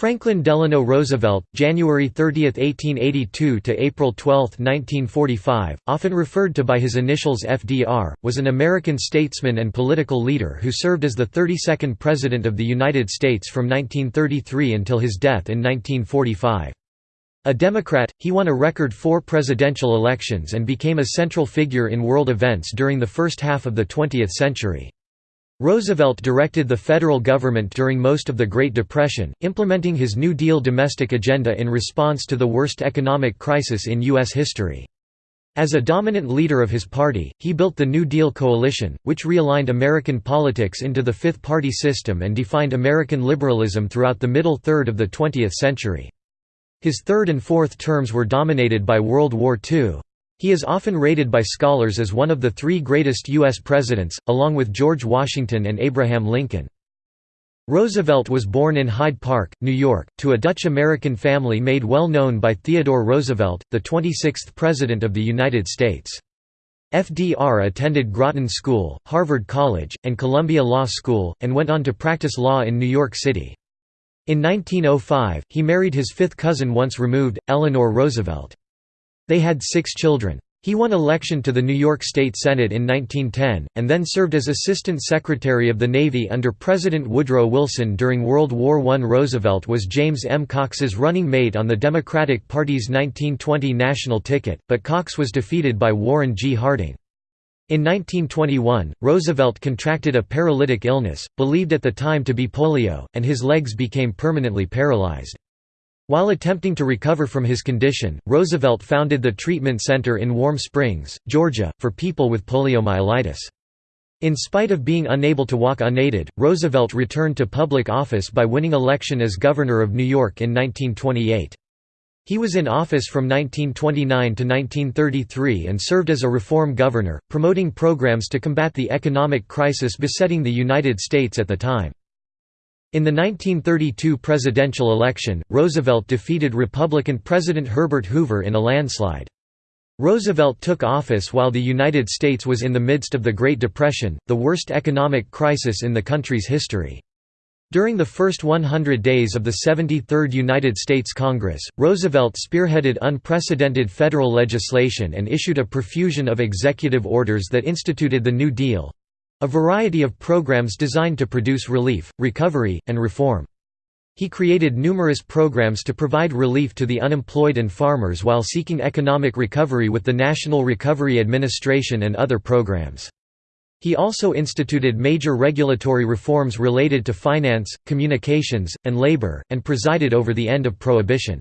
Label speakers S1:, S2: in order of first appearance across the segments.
S1: Franklin Delano Roosevelt, January 30, 1882 to April 12, 1945, often referred to by his initials FDR, was an American statesman and political leader who served as the 32nd President of the United States from 1933 until his death in 1945. A Democrat, he won a record four presidential elections and became a central figure in world events during the first half of the 20th century. Roosevelt directed the federal government during most of the Great Depression, implementing his New Deal domestic agenda in response to the worst economic crisis in U.S. history. As a dominant leader of his party, he built the New Deal coalition, which realigned American politics into the fifth-party system and defined American liberalism throughout the middle third of the 20th century. His third and fourth terms were dominated by World War II. He is often rated by scholars as one of the three greatest U.S. presidents, along with George Washington and Abraham Lincoln. Roosevelt was born in Hyde Park, New York, to a Dutch-American family made well known by Theodore Roosevelt, the 26th President of the United States. FDR attended Groton School, Harvard College, and Columbia Law School, and went on to practice law in New York City. In 1905, he married his fifth cousin once removed, Eleanor Roosevelt. They had six children. He won election to the New York State Senate in 1910, and then served as Assistant Secretary of the Navy under President Woodrow Wilson during World War I. Roosevelt was James M. Cox's running mate on the Democratic Party's 1920 national ticket, but Cox was defeated by Warren G. Harding. In 1921, Roosevelt contracted a paralytic illness, believed at the time to be polio, and his legs became permanently paralyzed. While attempting to recover from his condition, Roosevelt founded the treatment center in Warm Springs, Georgia, for people with poliomyelitis. In spite of being unable to walk unaided, Roosevelt returned to public office by winning election as governor of New York in 1928. He was in office from 1929 to 1933 and served as a reform governor, promoting programs to combat the economic crisis besetting the United States at the time. In the 1932 presidential election, Roosevelt defeated Republican President Herbert Hoover in a landslide. Roosevelt took office while the United States was in the midst of the Great Depression, the worst economic crisis in the country's history. During the first 100 days of the 73rd United States Congress, Roosevelt spearheaded unprecedented federal legislation and issued a profusion of executive orders that instituted the New Deal, a variety of programs designed to produce relief, recovery, and reform. He created numerous programs to provide relief to the unemployed and farmers while seeking economic recovery with the National Recovery Administration and other programs. He also instituted major regulatory reforms related to finance, communications, and labor, and presided over the end of Prohibition.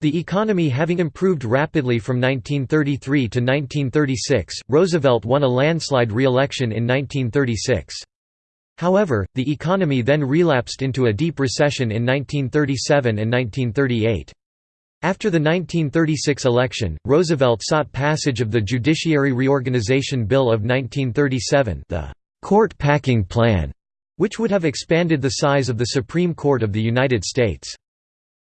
S1: The economy having improved rapidly from 1933 to 1936, Roosevelt won a landslide re-election in 1936. However, the economy then relapsed into a deep recession in 1937 and 1938. After the 1936 election, Roosevelt sought passage of the Judiciary Reorganization Bill of 1937 the «court packing plan», which would have expanded the size of the Supreme Court of the United States.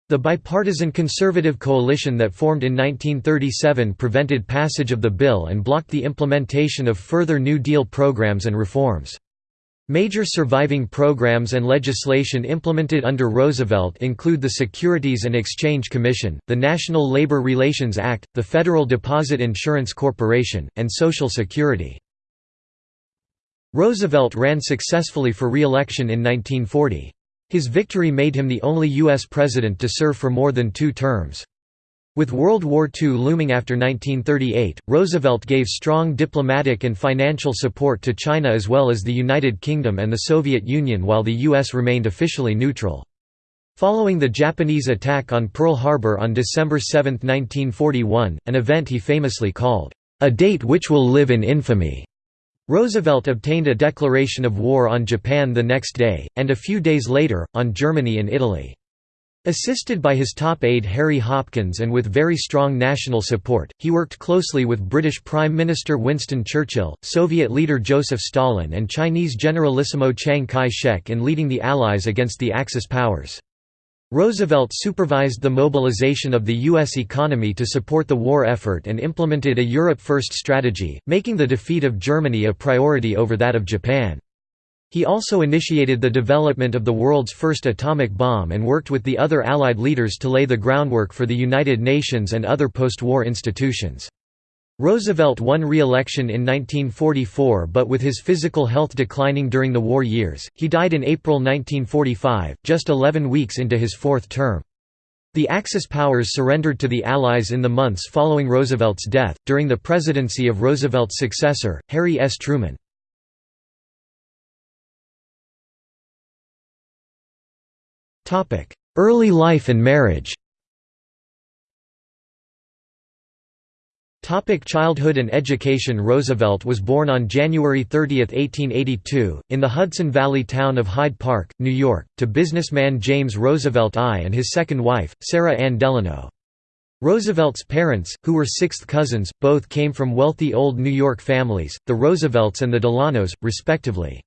S1: The bipartisan conservative coalition that formed in 1937 prevented passage of the bill and blocked the implementation of further New Deal programs and reforms. Major surviving programs and legislation implemented under Roosevelt include the Securities and Exchange Commission, the National Labor Relations Act, the Federal Deposit Insurance Corporation, and Social Security. Roosevelt ran successfully for re-election in 1940. His victory made him the only U.S. president to serve for more than two terms. With World War II looming after 1938, Roosevelt gave strong diplomatic and financial support to China as well as the United Kingdom and the Soviet Union while the U.S. remained officially neutral. Following the Japanese attack on Pearl Harbor on December 7, 1941, an event he famously called, "...a date which will live in infamy." Roosevelt obtained a declaration of war on Japan the next day, and a few days later, on Germany and Italy. Assisted by his top aide Harry Hopkins and with very strong national support, he worked closely with British Prime Minister Winston Churchill, Soviet leader Joseph Stalin and Chinese Generalissimo Chiang Kai-shek in leading the Allies against the Axis powers. Roosevelt supervised the mobilization of the U.S. economy to support the war effort and implemented a Europe First strategy, making the defeat of Germany a priority over that of Japan. He also initiated the development of the world's first atomic bomb and worked with the other Allied leaders to lay the groundwork for the United Nations and other post-war institutions. Roosevelt won re-election in 1944 but with his physical health declining during the war years, he died in April 1945, just 11 weeks into his fourth term. The Axis powers surrendered to the Allies in the months following Roosevelt's death, during the presidency of Roosevelt's successor, Harry S. Truman. Early life and marriage Topic childhood and education Roosevelt was born on January 30, 1882, in the Hudson Valley town of Hyde Park, New York, to businessman James Roosevelt I and his second wife, Sara Ann Delano. Roosevelt's parents, who were sixth cousins, both came from wealthy old New York families, the Roosevelts and the Delanos, respectively.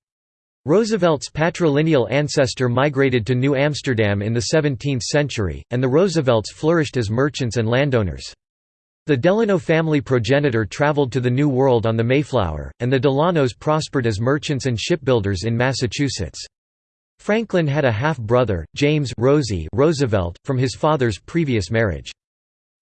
S1: Roosevelt's patrilineal ancestor migrated to New Amsterdam in the 17th century, and the Roosevelts flourished as merchants and landowners. The Delano family progenitor traveled to the New World on the Mayflower, and the Delanos prospered as merchants and shipbuilders in Massachusetts. Franklin had a half-brother, James Rosy Roosevelt, from his father's previous marriage.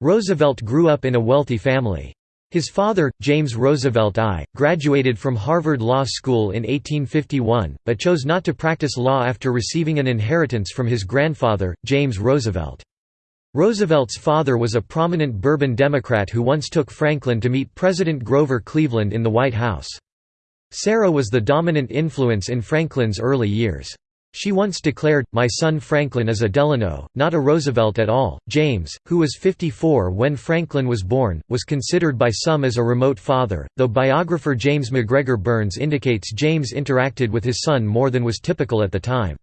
S1: Roosevelt grew up in a wealthy family. His father, James Roosevelt I, graduated from Harvard Law School in 1851, but chose not to practice law after receiving an inheritance from his grandfather, James Roosevelt. Roosevelt's father was a prominent Bourbon Democrat who once took Franklin to meet President Grover Cleveland in the White House. Sara was the dominant influence in Franklin's early years. She once declared, My son Franklin is a Delano, not a Roosevelt at all. James, who was 54 when Franklin was born, was considered by some as a remote father, though biographer James MacGregor Burns indicates James interacted with his son more than was typical at the time.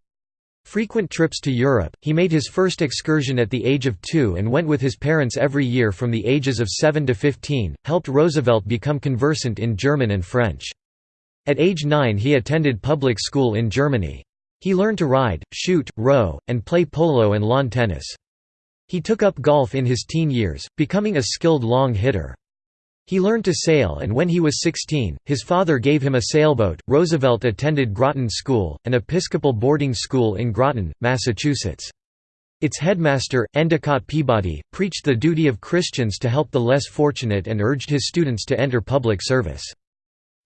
S1: Frequent trips to Europe, he made his first excursion at the age of two and went with his parents every year from the ages of 7 to 15, helped Roosevelt become conversant in German and French. At age 9 he attended public school in Germany. He learned to ride, shoot, row, and play polo and lawn tennis. He took up golf in his teen years, becoming a skilled long hitter. He learned to sail and when he was 16, his father gave him a sailboat. Roosevelt attended Groton School, an Episcopal boarding school in Groton, Massachusetts. Its headmaster, Endicott Peabody, preached the duty of Christians to help the less fortunate and urged his students to enter public service.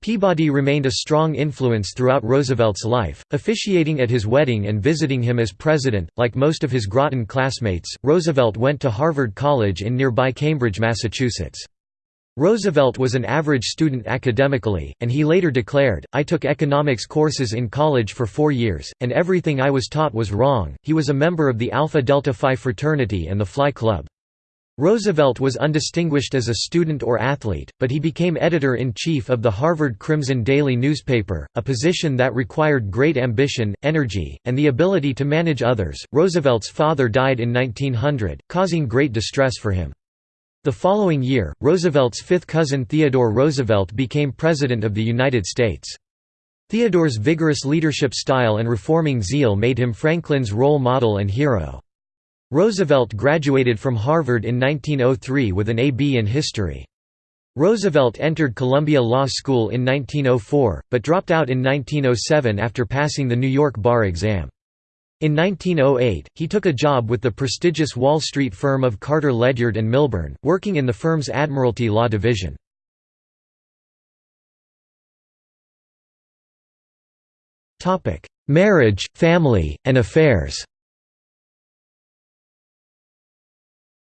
S1: Peabody remained a strong influence throughout Roosevelt's life, officiating at his wedding and visiting him as president. Like most of his Groton classmates, Roosevelt went to Harvard College in nearby Cambridge, Massachusetts. Roosevelt was an average student academically, and he later declared, I took economics courses in college for four years, and everything I was taught was wrong. He was a member of the Alpha Delta Phi fraternity and the Fly Club. Roosevelt was undistinguished as a student or athlete, but he became editor-in-chief of the Harvard Crimson Daily newspaper, a position that required great ambition, energy, and the ability to manage others. Roosevelt's father died in 1900, causing great distress for him. The following year, Roosevelt's fifth cousin Theodore Roosevelt became President of the United States. Theodore's vigorous leadership style and reforming zeal made him Franklin's role model and hero. Roosevelt graduated from Harvard in 1903 with an A.B. in history. Roosevelt entered Columbia Law School in 1904, but dropped out in 1907 after passing the New York bar exam. In 1908, he took a job with the prestigious Wall Street firm of Carter Ledyard and Milburn, working in the firm's Admiralty Law Division. Marriage, family, and affairs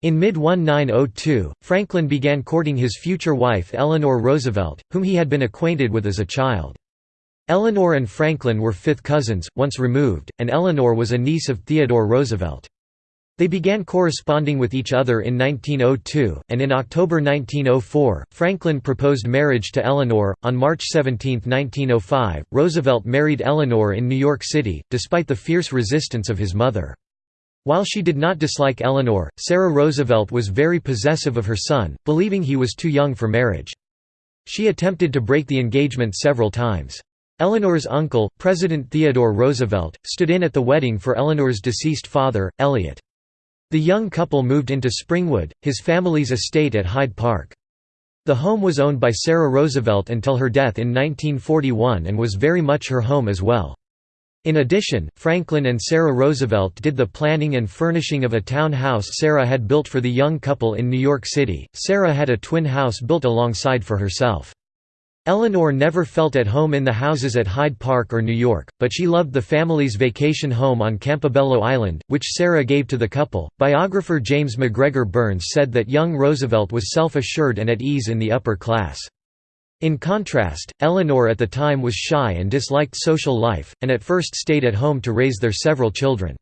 S1: In mid-1902, Franklin began courting his future wife Eleanor Roosevelt, whom he had been acquainted with as a child. Eleanor and Franklin were fifth cousins, once removed, and Eleanor was a niece of Theodore Roosevelt. They began corresponding with each other in 1902, and in October 1904, Franklin proposed marriage to Eleanor. On March 17, 1905, Roosevelt married Eleanor in New York City, despite the fierce resistance of his mother. While she did not dislike Eleanor, Sara Roosevelt was very possessive of her son, believing he was too young for marriage. She attempted to break the engagement several times. Eleanor's uncle, President Theodore Roosevelt, stood in at the wedding for Eleanor's deceased father, Elliott. The young couple moved into Springwood, his family's estate at Hyde Park. The home was owned by Sara Roosevelt until her death in 1941 and was very much her home as well. In addition, Franklin and Sara Roosevelt did the planning and furnishing of a town house Sara had built for the young couple in New York City. Sara had a twin house built alongside for herself. Eleanor never felt at home in the houses at Hyde Park or New York, but she loved the family's vacation home on Campobello Island, which Sara gave to the couple. Biographer James MacGregor Burns said that young Roosevelt was self assured and at ease in the upper class. In contrast, Eleanor at the time was shy and disliked social life, and at first stayed at home to raise their several children.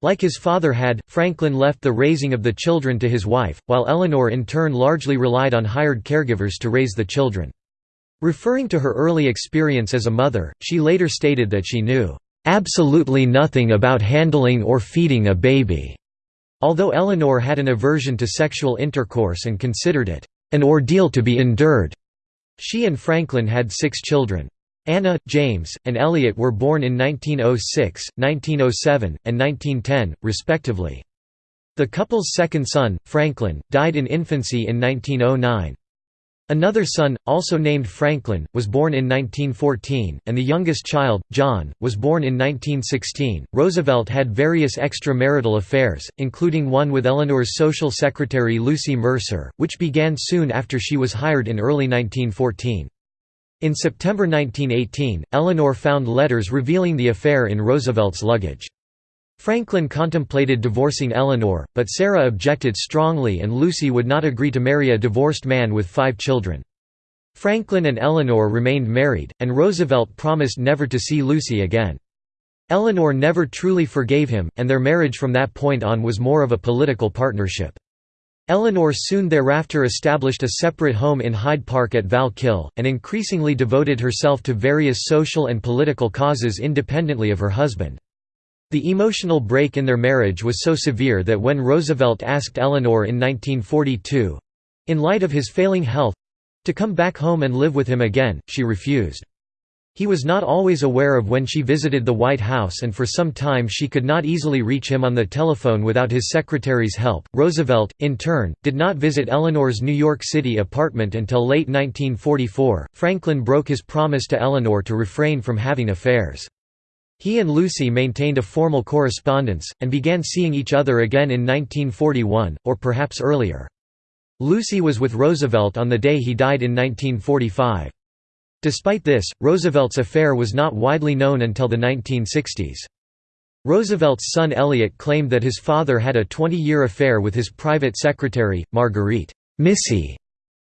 S1: Like his father had, Franklin left the raising of the children to his wife, while Eleanor in turn largely relied on hired caregivers to raise the children. Referring to her early experience as a mother, she later stated that she knew, "...absolutely nothing about handling or feeding a baby." Although Eleanor had an aversion to sexual intercourse and considered it, "...an ordeal to be endured." She and Franklin had six children. Anna, James, and Elliott were born in 1906, 1907, and 1910, respectively. The couple's second son, Franklin, died in infancy in 1909. Another son, also named Franklin, was born in 1914, and the youngest child, John, was born in 1916. Roosevelt had various extramarital affairs, including one with Eleanor's social secretary Lucy Mercer, which began soon after she was hired in early 1914. In September 1918, Eleanor found letters revealing the affair in Roosevelt's luggage. Franklin contemplated divorcing Eleanor, but Sara objected strongly and Lucy would not agree to marry a divorced man with five children. Franklin and Eleanor remained married, and Roosevelt promised never to see Lucy again. Eleanor never truly forgave him, and their marriage from that point on was more of a political partnership. Eleanor soon thereafter established a separate home in Hyde Park at Val Kill, and increasingly devoted herself to various social and political causes independently of her husband. The emotional break in their marriage was so severe that when Roosevelt asked Eleanor in 1942—in light of his failing health—to come back home and live with him again, she refused. He was not always aware of when she visited the White House and for some time she could not easily reach him on the telephone without his secretary's help. Roosevelt, in turn, did not visit Eleanor's New York City apartment until late 1944. Franklin broke his promise to Eleanor to refrain from having affairs. He and Lucy maintained a formal correspondence, and began seeing each other again in 1941, or perhaps earlier. Lucy was with Roosevelt on the day he died in 1945. Despite this, Roosevelt's affair was not widely known until the 1960s. Roosevelt's son Elliott claimed that his father had a 20-year affair with his private secretary, Marguerite Missy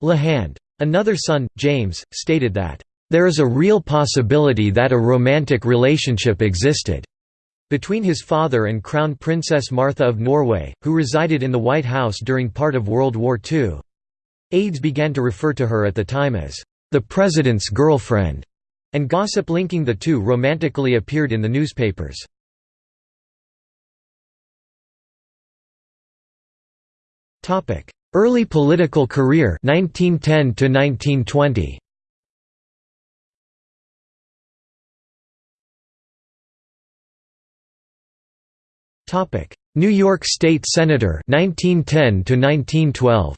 S1: LeHand. Another son, James, stated that there is a real possibility that a romantic relationship existed between his father and Crown Princess Martha of Norway, who resided in the White House during part of World War II. Aides began to refer to her at the time as the president's girlfriend, and gossip linking the two romantically appeared in the newspapers. Early political career 1910 to 1920. New York State Senator 1910 to 1912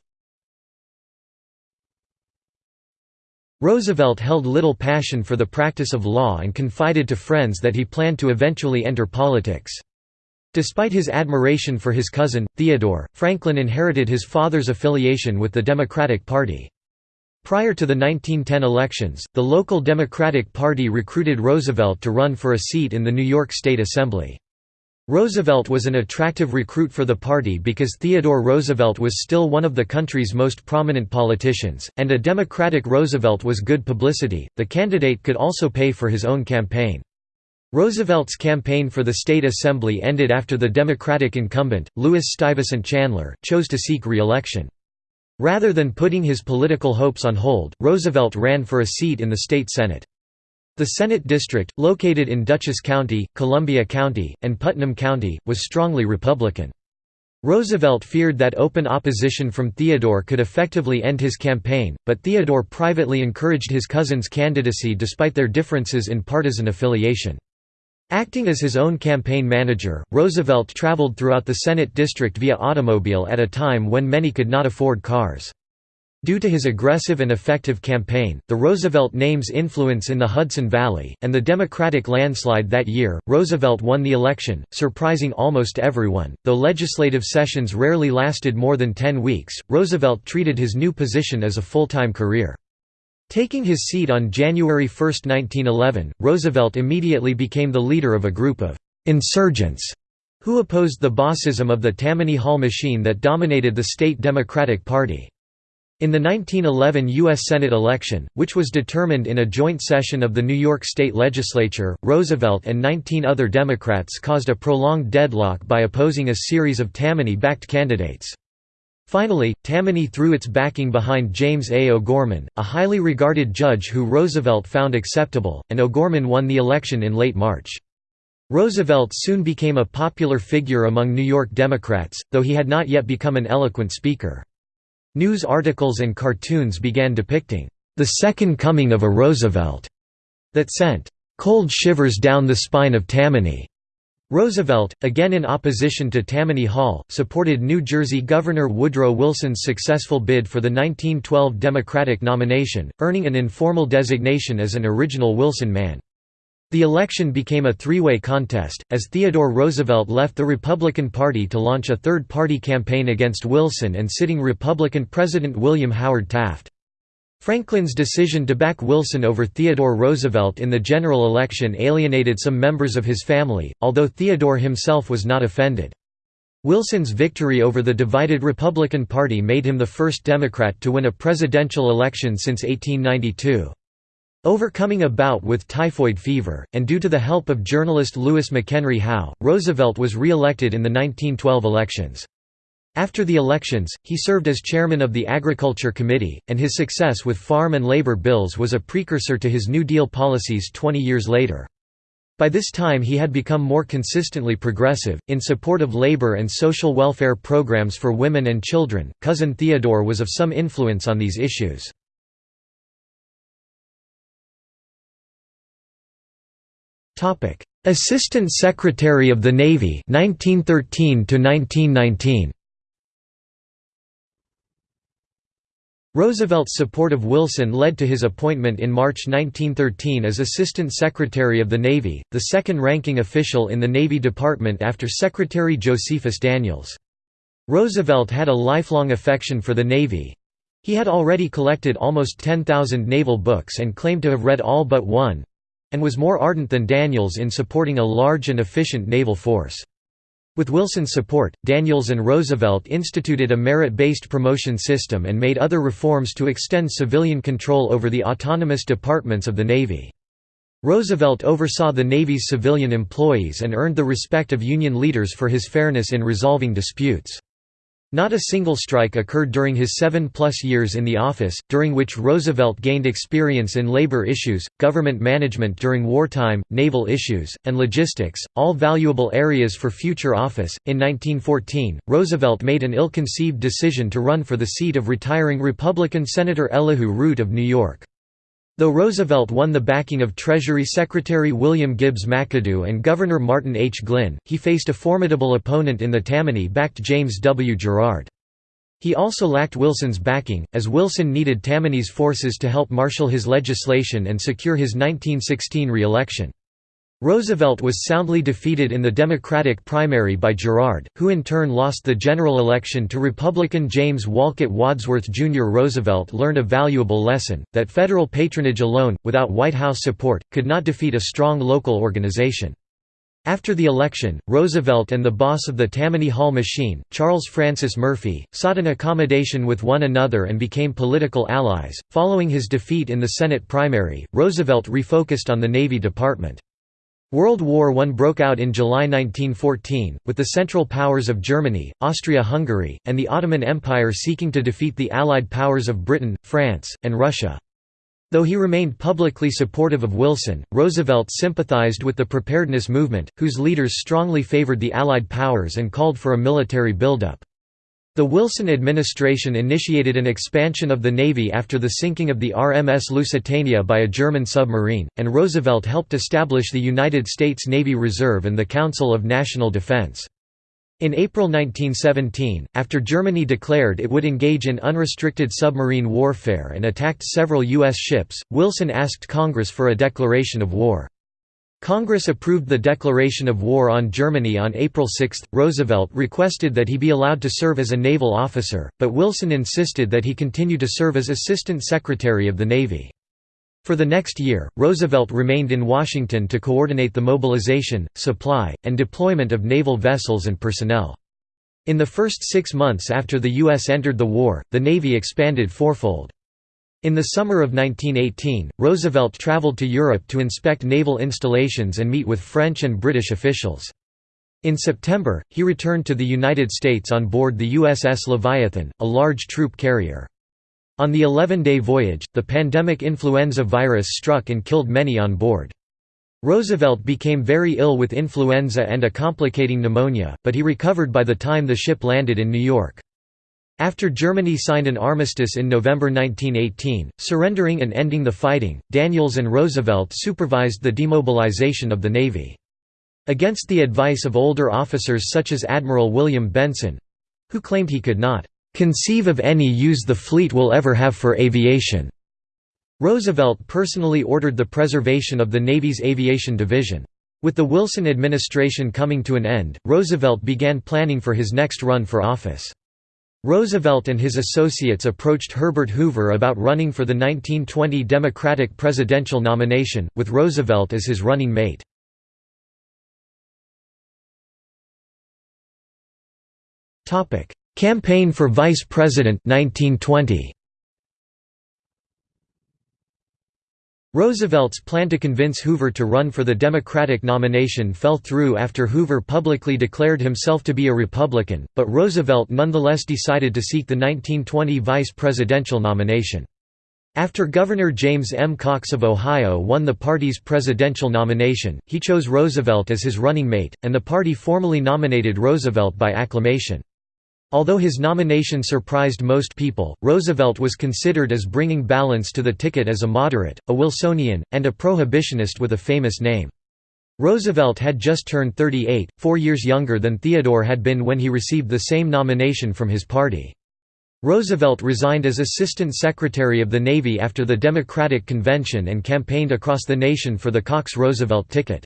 S1: Roosevelt held little passion for the practice of law and confided to friends that he planned to eventually enter politics. Despite his admiration for his cousin, Theodore, Franklin inherited his father's affiliation with the Democratic Party. Prior to the 1910 elections, the local Democratic Party recruited Roosevelt to run for a seat in the New York State Assembly. Roosevelt was an attractive recruit for the party because Theodore Roosevelt was still one of the country's most prominent politicians, and a Democratic Roosevelt was good publicity. The candidate could also pay for his own campaign. Roosevelt's campaign for the state assembly ended after the Democratic incumbent, Lewis Stuyvesant Chanler, chose to seek re-election. Rather than putting his political hopes on hold, Roosevelt ran for a seat in the state Senate. The Senate district, located in Dutchess County, Columbia County, and Putnam County, was strongly Republican. Roosevelt feared that open opposition from Theodore could effectively end his campaign, but Theodore privately encouraged his cousin's candidacy despite their differences in partisan affiliation. Acting as his own campaign manager, Roosevelt traveled throughout the Senate district via automobile at a time when many could not afford cars. Due to his aggressive and effective campaign, the Roosevelt name's influence in the Hudson Valley, and the Democratic landslide that year, Roosevelt won the election, surprising almost everyone. Though legislative sessions rarely lasted more than 10 weeks, Roosevelt treated his new position as a full-time career. Taking his seat on January 1, 1911, Roosevelt immediately became the leader of a group of insurgents who opposed the bossism of the Tammany Hall machine that dominated the state Democratic Party. In the 1911 U.S. Senate election, which was determined in a joint session of the New York State Legislature, Roosevelt and 19 other Democrats caused a prolonged deadlock by opposing a series of Tammany-backed candidates. Finally, Tammany threw its backing behind James A. O'Gorman, a highly regarded judge who Roosevelt found acceptable, and O'Gorman won the election in late March. Roosevelt soon became a popular figure among New York Democrats, though he had not yet become an eloquent speaker. News articles and cartoons began depicting the second coming of a Roosevelt that sent cold shivers down the spine of Tammany. Roosevelt, again in opposition to Tammany Hall, supported New Jersey Governor Woodrow Wilson's successful bid for the 1912 Democratic nomination, earning an informal designation as an original Wilson man. The election became a three-way contest, as Theodore Roosevelt left the Republican Party to launch a third-party campaign against Wilson and sitting Republican President William Howard Taft. Franklin's decision to back Wilson over Theodore Roosevelt in the general election alienated some members of his family, although Theodore himself was not offended. Wilson's victory over the divided Republican Party made him the first Democrat to win a presidential election since 1892. Overcoming a bout with typhoid fever, and due to the help of journalist Louis McHenry Howe, Roosevelt was re-elected in the 1912 elections. After the elections, he served as chairman of the Agriculture Committee, and his success with farm and labor bills was a precursor to his New Deal policies 20 years later. By this time he had become more consistently progressive, in support of labor and social welfare programs for women and children. Cousin Theodore was of some influence on these issues. Topic: Assistant Secretary of the Navy 1913 to 1919. Roosevelt's support of Wilson led to his appointment in March 1913 as Assistant Secretary of the Navy, the second-ranking official in the Navy Department after Secretary Josephus Daniels. Roosevelt had a lifelong affection for the Navy. He had already collected almost 10,000 naval books and claimed to have read all but one, and was more ardent than Daniels in supporting a large and efficient naval force. With Wilson's support, Daniels and Roosevelt instituted a merit-based promotion system and made other reforms to extend civilian control over the autonomous departments of the Navy. Roosevelt oversaw the Navy's civilian employees and earned the respect of Union leaders for his fairness in resolving disputes. Not a single strike occurred during his seven-plus years in the office, during which Roosevelt gained experience in labor issues, government management during wartime, naval issues, and logistics, all valuable areas for future office. In 1914, Roosevelt made an ill-conceived decision to run for the seat of retiring Republican Senator Elihu Root of New York. Though Roosevelt won the backing of Treasury Secretary William Gibbs McAdoo and Governor Martin H. Glynn, he faced a formidable opponent in the Tammany-backed James W. Gerard. He also lacked Wilson's backing, as Wilson needed Tammany's forces to help marshal his legislation and secure his 1916 re-election. Roosevelt was soundly defeated in the Democratic primary by Gerard, who in turn lost the general election to Republican James Wolcott Wadsworth Jr. Roosevelt learned a valuable lesson, that federal patronage alone, without White House support, could not defeat a strong local organization. After the election, Roosevelt and the boss of the Tammany Hall machine, Charles Francis Murphy, sought an accommodation with one another and became political allies. Following his defeat in the Senate primary, Roosevelt refocused on the Navy Department. World War I broke out in July 1914, with the Central Powers of Germany, Austria-Hungary, and the Ottoman Empire seeking to defeat the Allied powers of Britain, France, and Russia. Though he remained publicly supportive of Wilson, Roosevelt sympathized with the preparedness movement, whose leaders strongly favored the Allied powers and called for a military buildup. The Wilson administration initiated an expansion of the Navy after the sinking of the RMS Lusitania by a German submarine, and Roosevelt helped establish the United States Navy Reserve and the Council of National Defense. In April 1917, after Germany declared it would engage in unrestricted submarine warfare and attacked several U.S. ships, Wilson asked Congress for a declaration of war. Congress approved the declaration of war on Germany on April 6. Roosevelt requested that he be allowed to serve as a naval officer, but Wilson insisted that he continue to serve as Assistant Secretary of the Navy. For the next year, Roosevelt remained in Washington to coordinate the mobilization, supply, and deployment of naval vessels and personnel. In the first six months after the U.S. entered the war, the Navy expanded fourfold. In the summer of 1918, Roosevelt traveled to Europe to inspect naval installations and meet with French and British officials. In September, he returned to the United States on board the USS Leviathan, a large troop carrier. On the 11-day voyage, the pandemic influenza virus struck and killed many on board. Roosevelt became very ill with influenza and a complicating pneumonia, but he recovered by the time the ship landed in New York. After Germany signed an armistice in November 1918, surrendering and ending the fighting, Daniels and Roosevelt supervised the demobilization of the Navy. Against the advice of older officers such as Admiral William Benson—who claimed he could not conceive of any use the fleet will ever have for aviation. Roosevelt personally ordered the preservation of the Navy's aviation division. With the Wilson administration coming to an end, Roosevelt began planning for his next run for office. Roosevelt and his associates approached Herbert Hoover about running for the 1920 Democratic presidential nomination, with Roosevelt as his running mate. Campaign for Vice President 1920. Roosevelt's plan to convince Hoover to run for the Democratic nomination fell through after Hoover publicly declared himself to be a Republican, but Roosevelt nonetheless decided to seek the 1920 vice presidential nomination. After Governor James M. Cox of Ohio won the party's presidential nomination, he chose Roosevelt as his running mate, and the party formally nominated Roosevelt by acclamation. Although his nomination surprised most people, Roosevelt was considered as bringing balance to the ticket as a moderate, a Wilsonian, and a prohibitionist with a famous name. Roosevelt had just turned 38, four years younger than Theodore had been when he received the same nomination from his party. Roosevelt resigned as Assistant Secretary of the Navy after the Democratic Convention and campaigned across the nation for the Cox-Roosevelt ticket.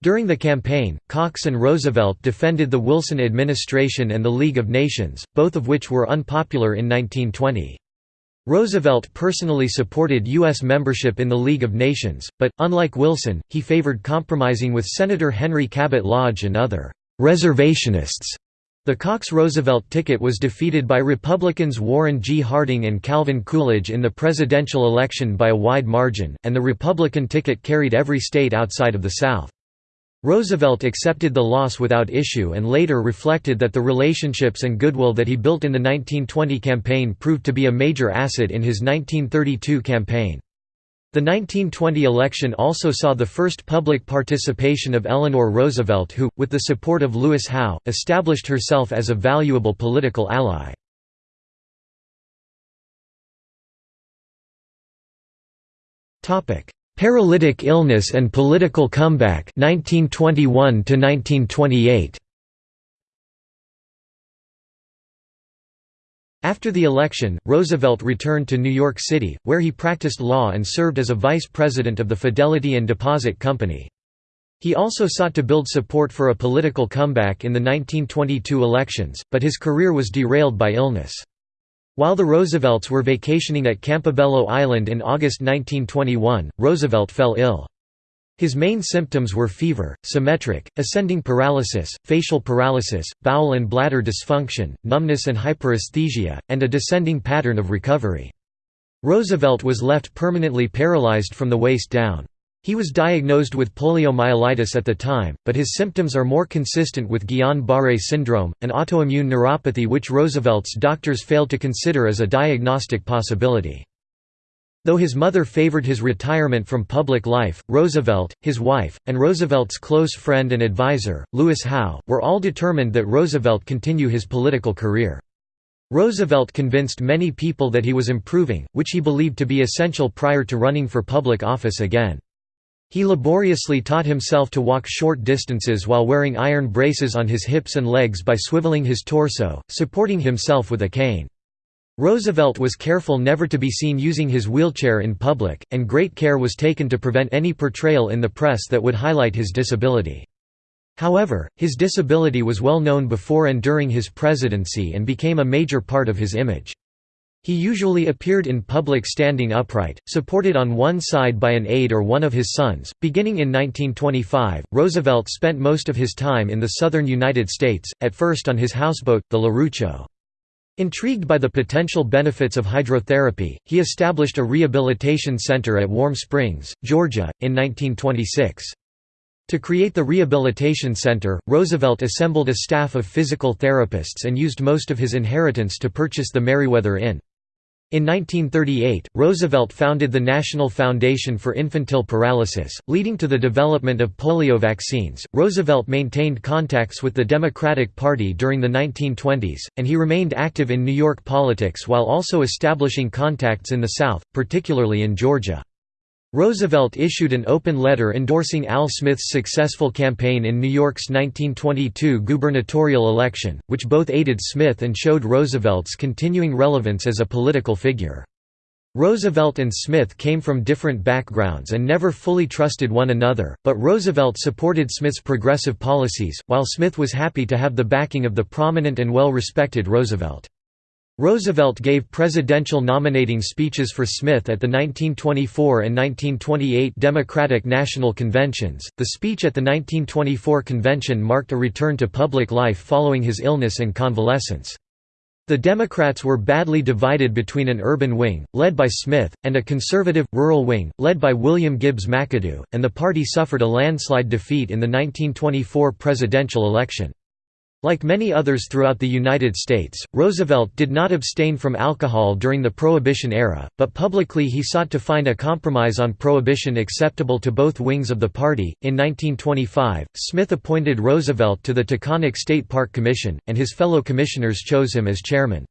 S1: During the campaign, Cox and Roosevelt defended the Wilson administration and the League of Nations, both of which were unpopular in 1920. Roosevelt personally supported U.S. membership in the League of Nations, but, unlike Wilson, he favored compromising with Senator Henry Cabot Lodge and other «reservationists». The Cox-Roosevelt ticket was defeated by Republicans Warren G. Harding and Calvin Coolidge in the presidential election by a wide margin, and the Republican ticket carried every state outside of the South. Roosevelt accepted the loss without issue and later reflected that the relationships and goodwill that he built in the 1920 campaign proved to be a major asset in his 1932 campaign. The 1920 election also saw the first public participation of Eleanor Roosevelt who, with the support of Louis Howe, established herself as a valuable political ally. Paralytic illness and political comeback 1921 to 1928 After the election, Roosevelt returned to New York City, where he practiced law and served as a vice president of the Fidelity and Deposit Company. He also sought to build support for a political comeback in the 1922 elections, but his career was derailed by illness. While the Roosevelts were vacationing at Campobello Island in August 1921, Roosevelt fell ill. His main symptoms were fever, symmetric, ascending paralysis, facial paralysis, bowel and bladder dysfunction, numbness and hyperesthesia, and a descending pattern of recovery. Roosevelt was left permanently paralyzed from the waist down. He was diagnosed with poliomyelitis at the time, but his symptoms are more consistent with Guillain-Barré syndrome, an autoimmune neuropathy which Roosevelt's doctors failed to consider as a diagnostic possibility. Though his mother favored his retirement from public life, Roosevelt, his wife, and Roosevelt's close friend and advisor, Louis Howe, were all determined that Roosevelt continue his political career. Roosevelt convinced many people that he was improving, which he believed to be essential prior to running for public office again. He laboriously taught himself to walk short distances while wearing iron braces on his hips and legs by swiveling his torso, supporting himself with a cane. Roosevelt was careful never to be seen using his wheelchair in public, and great care was taken to prevent any portrayal in the press that would highlight his disability. However, his disability was well known before and during his presidency and became a major part of his image. He usually appeared in public standing upright, supported on one side by an aide or one of his sons. Beginning in 1925, Roosevelt spent most of his time in the southern United States, at first on his houseboat, the Larooco. Intrigued by the potential benefits of hydrotherapy, he established a rehabilitation center at Warm Springs, Georgia, in 1926. To create the rehabilitation center, Roosevelt assembled a staff of physical therapists and used most of his inheritance to purchase the Meriwether Inn. In 1938, Roosevelt founded the National Foundation for Infantile Paralysis, leading to the development of polio vaccines. Roosevelt maintained contacts with the Democratic Party during the 1920s, and he remained active in New York politics while also establishing contacts in the South, particularly in Georgia. Roosevelt issued an open letter endorsing Al Smith's successful campaign in New York's 1922 gubernatorial election, which both aided Smith and showed Roosevelt's continuing relevance as a political figure. Roosevelt and Smith came from different backgrounds and never fully trusted one another, but Roosevelt supported Smith's progressive policies, while Smith was happy to have the backing of the prominent and well-respected Roosevelt. Roosevelt gave presidential nominating speeches for Smith at the 1924 and 1928 Democratic National Conventions. The speech at the 1924 convention marked a return to public life following his illness and convalescence. The Democrats were badly divided between an urban wing, led by Smith, and a conservative, rural wing, led by William Gibbs McAdoo, and the party suffered a landslide defeat in the 1924 presidential election. Like many others throughout the United States, Roosevelt did not abstain from alcohol during the Prohibition era, but publicly he sought to find a compromise on prohibition acceptable to both wings of the party. In 1925, Smith appointed Roosevelt to the Taconic State Park Commission, and his fellow commissioners chose him as chairman.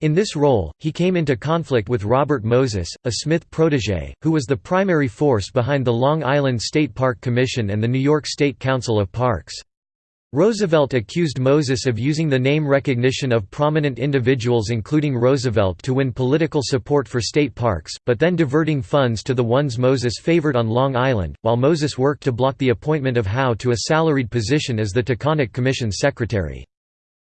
S1: In this role, he came into conflict with Robert Moses, a Smith protege, who was the primary force behind the Long Island State Park Commission and the New York State Council of Parks. Roosevelt accused Moses of using the name recognition of prominent individuals including Roosevelt to win political support for state parks, but then diverting funds to the ones Moses favored on Long Island, while Moses worked to block the appointment of Howe to a salaried position as the Taconic Commission's secretary.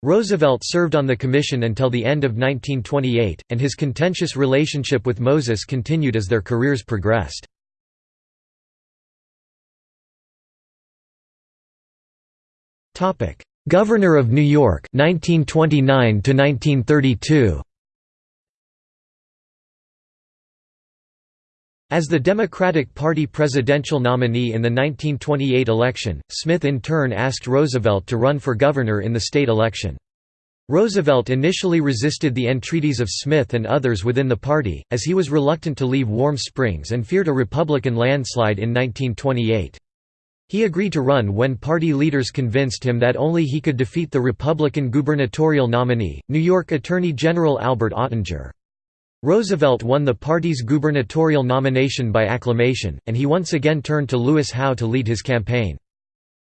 S1: Roosevelt served on the commission until the end of 1928, and his contentious relationship with Moses continued as their careers progressed. Topic: Governor of New York 1929 to 1932. As the Democratic Party presidential nominee in the 1928 election, Smith in turn asked Roosevelt to run for governor in the state election. Roosevelt initially resisted the entreaties of Smith and others within the party, as he was reluctant to leave Warm Springs and feared a Republican landslide in 1928. He agreed to run when party leaders convinced him that only he could defeat the Republican gubernatorial nominee, New York Attorney General Albert Ottinger. Roosevelt won the party's gubernatorial nomination by acclamation, and he once again turned to Louis Howe to lead his campaign.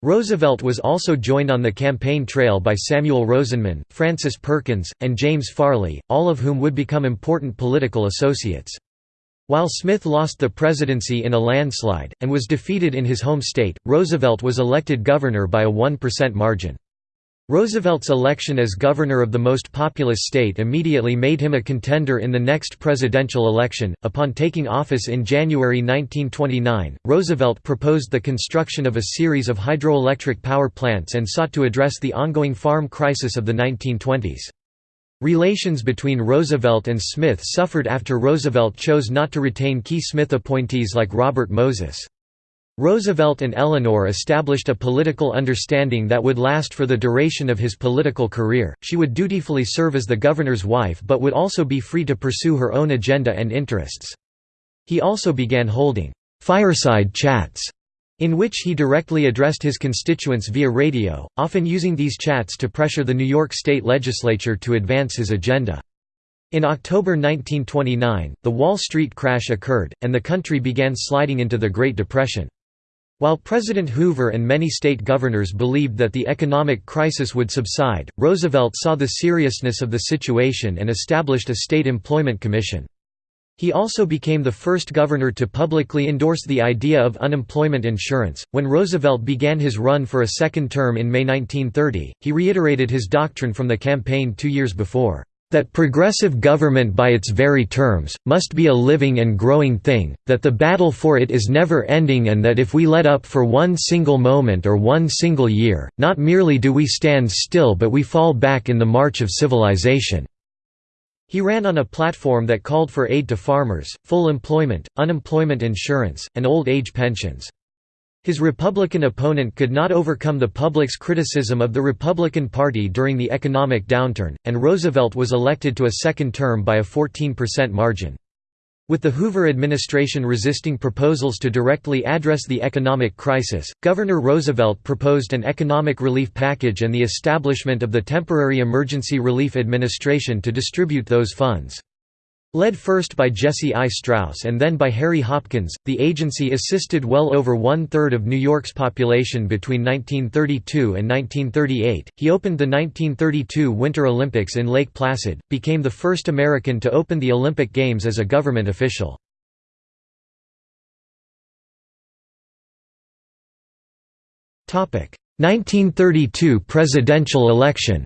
S1: Roosevelt was also joined on the campaign trail by Samuel Rosenman, Frances Perkins, and James Farley, all of whom would become important political associates. While Smith lost the presidency in a landslide, and was defeated in his home state, Roosevelt was elected governor by a 1% margin. Roosevelt's election as governor of the most populous state immediately made him a contender in the next presidential election. Upon taking office in January 1929, Roosevelt proposed the construction of a series of hydroelectric power plants and sought to address the ongoing farm crisis of the 1920s. Relations between Roosevelt and Smith suffered after Roosevelt chose not to retain key Smith appointees like Robert Moses. Roosevelt and Eleanor established a political understanding that would last for the duration of his political career. She would dutifully serve as the governor's wife but would also be free to pursue her own agenda and interests. He also began holding fireside chats in which he directly addressed his constituents via radio, often using these chats to pressure the New York State Legislature to advance his agenda. In October 1929, the Wall Street crash occurred, and the country began sliding into the Great Depression. While President Hoover and many state governors believed that the economic crisis would subside, Roosevelt saw the seriousness of the situation and established a state employment commission. He also became the first governor to publicly endorse the idea of unemployment insurance. When Roosevelt began his run for a second term in May 1930, he reiterated his doctrine from the campaign two years before that progressive government by its very terms, must be a living and growing thing, that the battle for it is never ending and that if we let up for one single moment or one single year, not merely do we stand still but we fall back in the march of civilization." He ran on a platform that called for aid to farmers, full employment, unemployment insurance, and old age pensions. His Republican opponent could not overcome the public's criticism of the Republican Party during the economic downturn, and Roosevelt was elected to a second term by a 14% margin. With the Hoover administration resisting proposals to directly address the economic crisis, Governor Roosevelt proposed an economic relief package and the establishment of the Temporary Emergency Relief Administration to distribute those funds. Led first by Jesse I. Straus and then by Harry Hopkins, the agency assisted well over one-third of New York's population between 1932 and 1938. He opened the 1932 Winter Olympics in Lake Placid, became the first American to open the Olympic Games as a government official. Topic: 1932 presidential election.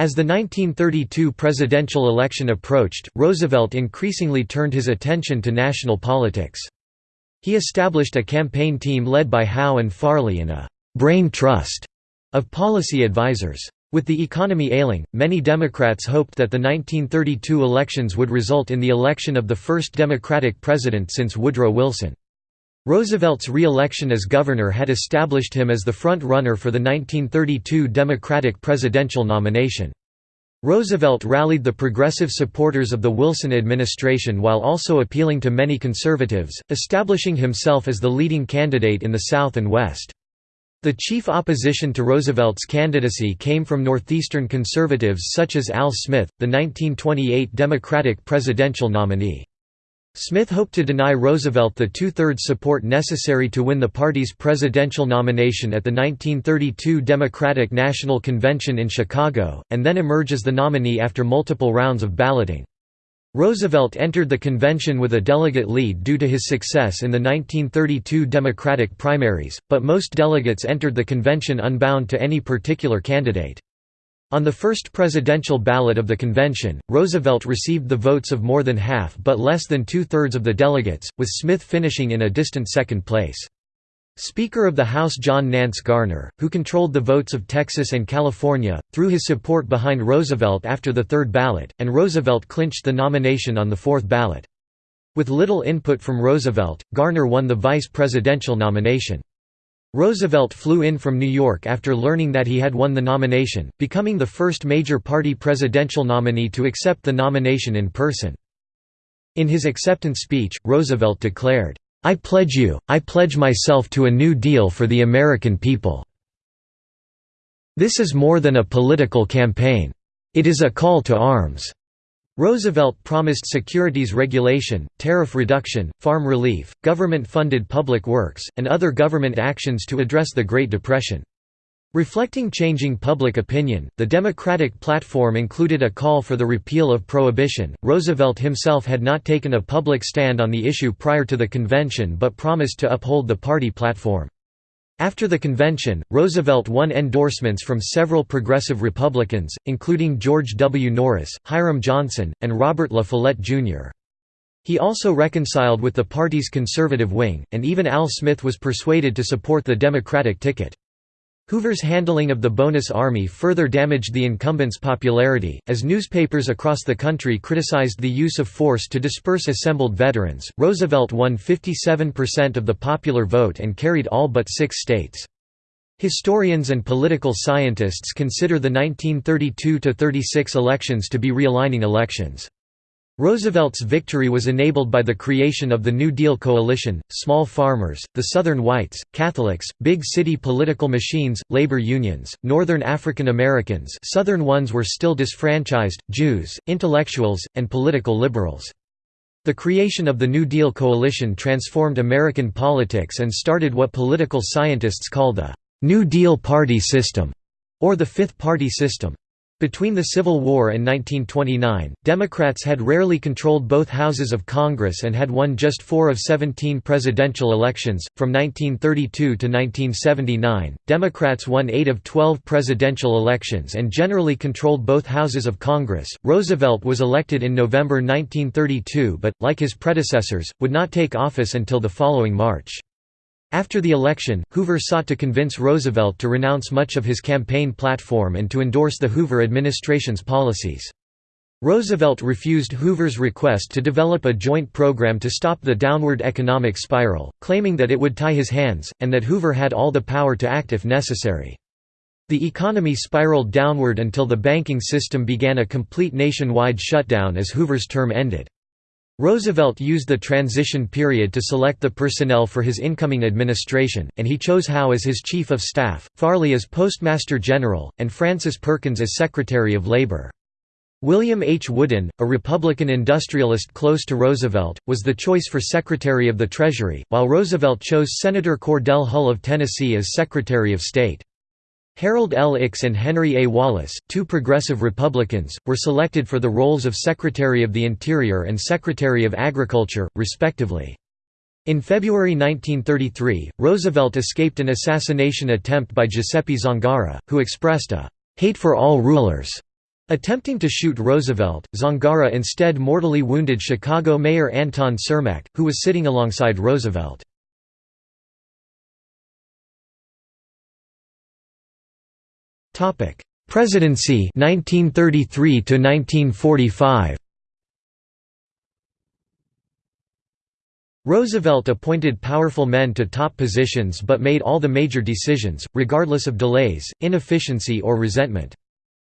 S1: As the 1932 presidential election approached, Roosevelt increasingly turned his attention to national politics. He established a campaign team led by Howe and Farley and a «brain trust» of policy advisors. With the economy ailing, many Democrats hoped that the 1932 elections would result in the election of the first Democratic president since Woodrow Wilson. Roosevelt's re-election as governor had established him as the front-runner for the 1932 Democratic presidential nomination. Roosevelt rallied the progressive supporters of the Wilson administration while also appealing to many conservatives, establishing himself as the leading candidate in the South and West. The chief opposition to Roosevelt's candidacy came from Northeastern conservatives such as Al Smith, the 1928 Democratic presidential nominee. Smith hoped to deny Roosevelt the two-thirds support necessary to win the party's presidential nomination at the 1932 Democratic National Convention in Chicago, and then emerge as the nominee after multiple rounds of balloting. Roosevelt entered the convention with a delegate lead due to his success in the 1932 Democratic primaries, but most delegates entered the convention unbound to any particular candidate. On the first presidential ballot of the convention, Roosevelt received the votes of more than half but less than two-thirds of the delegates, with Smith finishing in a distant second place. Speaker of the House John Nance Garner, who controlled the votes of Texas and California, threw his support behind Roosevelt after the third ballot, and Roosevelt clinched the nomination on the fourth ballot. With little input from Roosevelt, Garner won the vice presidential nomination. Roosevelt flew in from New York after learning that he had won the nomination, becoming the first major party presidential nominee to accept the nomination in person. In his acceptance speech, Roosevelt declared, "'I pledge you, I pledge myself to a New Deal for the American people. This is more than a political campaign. It is a call to arms.' Roosevelt promised securities regulation, tariff reduction, farm relief, government-funded public works, and other government actions to address the Great Depression. Reflecting changing public opinion, the Democratic platform included a call for the repeal of prohibition. Roosevelt himself had not taken a public stand on the issue prior to the convention but promised to uphold the party platform. After the convention, Roosevelt won endorsements from several progressive Republicans, including George W. Norris, Hiram Johnson, and Robert La Follette, Jr. He also reconciled with the party's conservative wing, and even Al Smith was persuaded to support the Democratic ticket. Hoover's handling of the bonus army further damaged the incumbent's popularity, as newspapers across the country criticized the use of force to disperse assembled veterans. Roosevelt won 57% of the popular vote and carried all but six states. Historians and political scientists consider the 1932–36 elections to be realigning elections. Roosevelt's victory was enabled by the creation of the New Deal coalition, small farmers, the Southern whites, Catholics, big city political machines, labor unions, Northern African Americans Southern ones were still disfranchised, Jews, intellectuals, and political liberals. The creation of the New Deal coalition transformed American politics and started what political scientists call the New Deal party system, or the Fifth Party system. Between the Civil War and 1929, Democrats had rarely controlled both houses of Congress and had won just four of 17 presidential elections. From 1932 to 1979, Democrats won eight of 12 presidential elections and generally controlled both houses of Congress. Roosevelt was elected in November 1932 but, like his predecessors, would not take office until the following March. After the election, Hoover sought to convince Roosevelt to renounce much of his campaign platform and to endorse the Hoover administration's policies. Roosevelt refused Hoover's request to develop a joint program to stop the downward economic spiral, claiming that it would tie his hands, and that Hoover had all the power to act if necessary. The economy spiraled downward until the banking system began a complete nationwide shutdown as Hoover's term ended. Roosevelt used the transition period to select the personnel for his incoming administration, and he chose Howe as his chief of staff, Farley as postmaster general, and Frances Perkins as secretary of labor. William H. Woodin, a Republican industrialist close to Roosevelt, was the choice for Secretary of the Treasury, while Roosevelt chose Senator Cordell Hull of Tennessee as Secretary of State. Harold L. Ickes and Henry A. Wallace, two progressive Republicans, were selected for the roles of Secretary of the Interior and Secretary of Agriculture, respectively. In February 1933, Roosevelt escaped an assassination attempt by Giuseppe Zangara, who expressed a «hate for all rulers». Attempting to shoot Roosevelt, Zangara instead mortally wounded Chicago Mayor Anton Cermak, who was sitting alongside Roosevelt. Presidency 1933 to 1945 Roosevelt appointed powerful men to top positions but made all the major decisions, regardless of delays, inefficiency or resentment.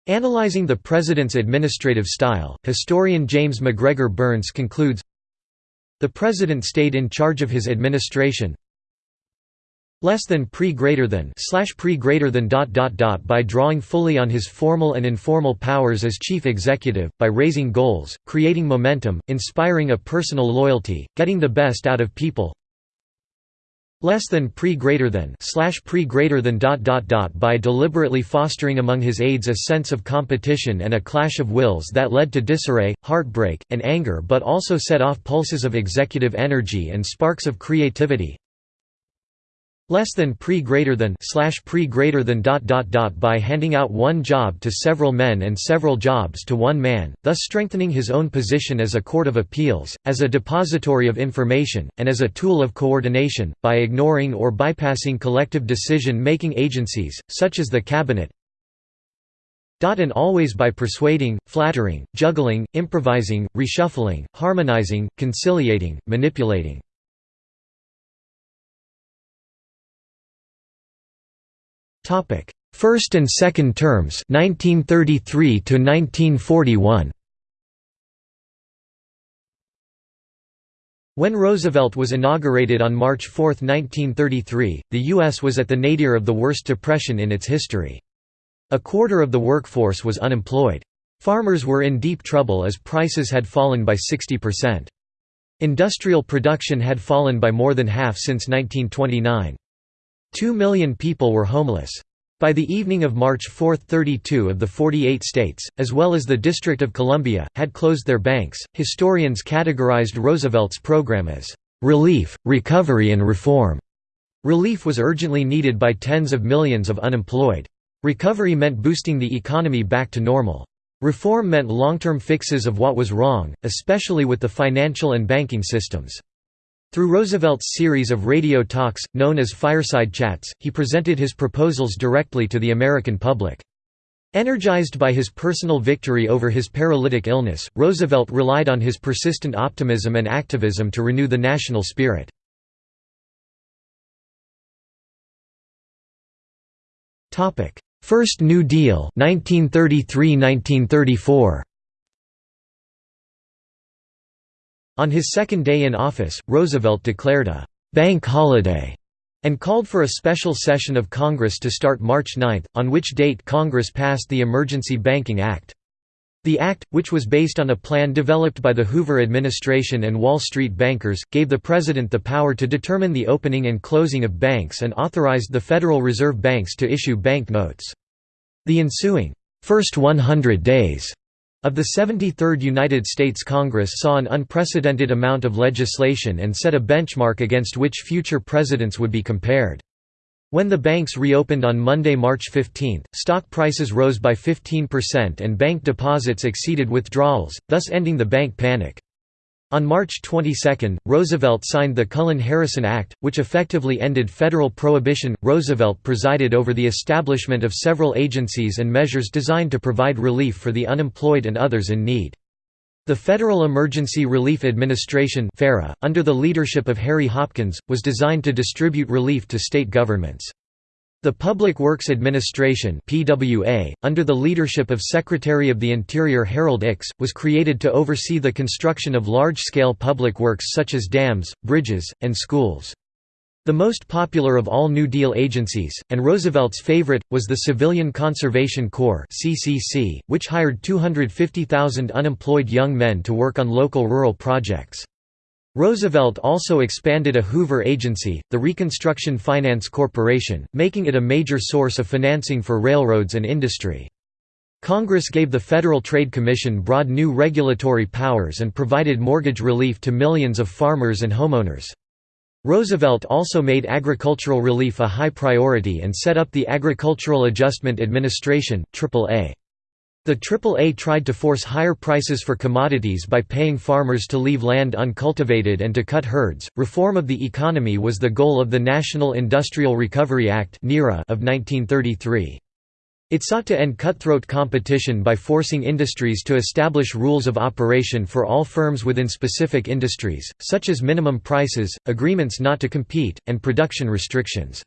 S1: Analyzing the president's administrative style, historian James MacGregor Burns concludes, The president stayed in charge of his administration, less than pre greater than slash pre greater than dot dot dot by drawing fully on his formal and informal powers as chief executive by raising goals creating momentum inspiring a personal loyalty getting the best out of people. Less than pre greater than slash pre greater than dot dot dot by deliberately fostering among his aides a sense of competition and a clash of wills that led to disarray heartbreak and anger but also set off pulses of executive energy and sparks of creativity less than pre greater than slash pre greater than dot dot dot by handing out one job to several men and several jobs to one man, thus strengthening his own position as a court of appeals, as a depository of information, and as a tool of coordination, by ignoring or bypassing collective decision-making agencies, such as the cabinet, and always by persuading, flattering, juggling, improvising, reshuffling, harmonizing, conciliating, manipulating. Topic: First and second terms 1933 to 1941. When Roosevelt was inaugurated on March 4, 1933, the U.S. was at the nadir of the worst depression in its history. A quarter of the workforce was unemployed. Farmers were in deep trouble as prices had fallen by 60%. Industrial production had fallen by more than half since 1929. Two million people were homeless. By the evening of March 4, 32 of the 48 states, as well as the District of Columbia, had closed their banks. Historians categorized Roosevelt's program as relief, recovery, and reform. Relief was urgently needed by tens of millions of unemployed. Recovery meant boosting the economy back to normal. Reform meant long-term fixes of what was wrong, especially with the financial and banking systems. Through Roosevelt's series of radio talks, known as fireside chats, he presented his proposals directly to the American public. Energized by his personal victory over his paralytic illness, Roosevelt relied on his persistent optimism and activism to renew the national spirit. First New Deal 1933–1934 On his second day in office, Roosevelt declared a «bank holiday» and called for a special session of Congress to start March 9, on which date Congress passed the Emergency Banking Act. The act, which was based on a plan developed by the Hoover administration and Wall Street bankers, gave the president the power to determine the opening and closing of banks and authorized the Federal Reserve Banks to issue bank notes. The ensuing first 100 days of the 73rd United States Congress saw an unprecedented amount of legislation and set a benchmark against which future presidents would be compared. When the banks reopened on Monday, March 15, stock prices rose by 15% and bank deposits exceeded withdrawals, thus ending the bank panic. On March 22, Roosevelt signed the Cullen-Harrison Act, which effectively ended federal prohibition. Roosevelt presided over the establishment of several agencies and measures designed to provide relief for the unemployed and others in need. The Federal Emergency Relief Administration under the leadership of Harry Hopkins, was designed to distribute relief to state governments. The Public Works Administration PWA, under the leadership of Secretary of the Interior Harold Ickes, was created to oversee the construction of large-scale public works such as dams, bridges, and schools. The most popular of all New Deal agencies, and Roosevelt's favorite, was the Civilian Conservation Corps which hired 250,000 unemployed young men to work on local rural projects. Roosevelt also expanded a Hoover agency, the Reconstruction Finance Corporation, making it a major source of financing for railroads and industry. Congress gave the Federal Trade Commission broad new regulatory powers and provided mortgage relief to millions of farmers and homeowners. Roosevelt also made agricultural relief a high priority and set up the Agricultural Adjustment Administration AAA. The AAA tried to force higher prices for commodities by paying farmers to leave land uncultivated and to cut herds. Reform of the economy was the goal of the National Industrial Recovery Act of 1933. It sought to end cutthroat competition by forcing industries to establish rules of operation for all firms within specific industries, such as minimum prices, agreements not to compete, and production restrictions.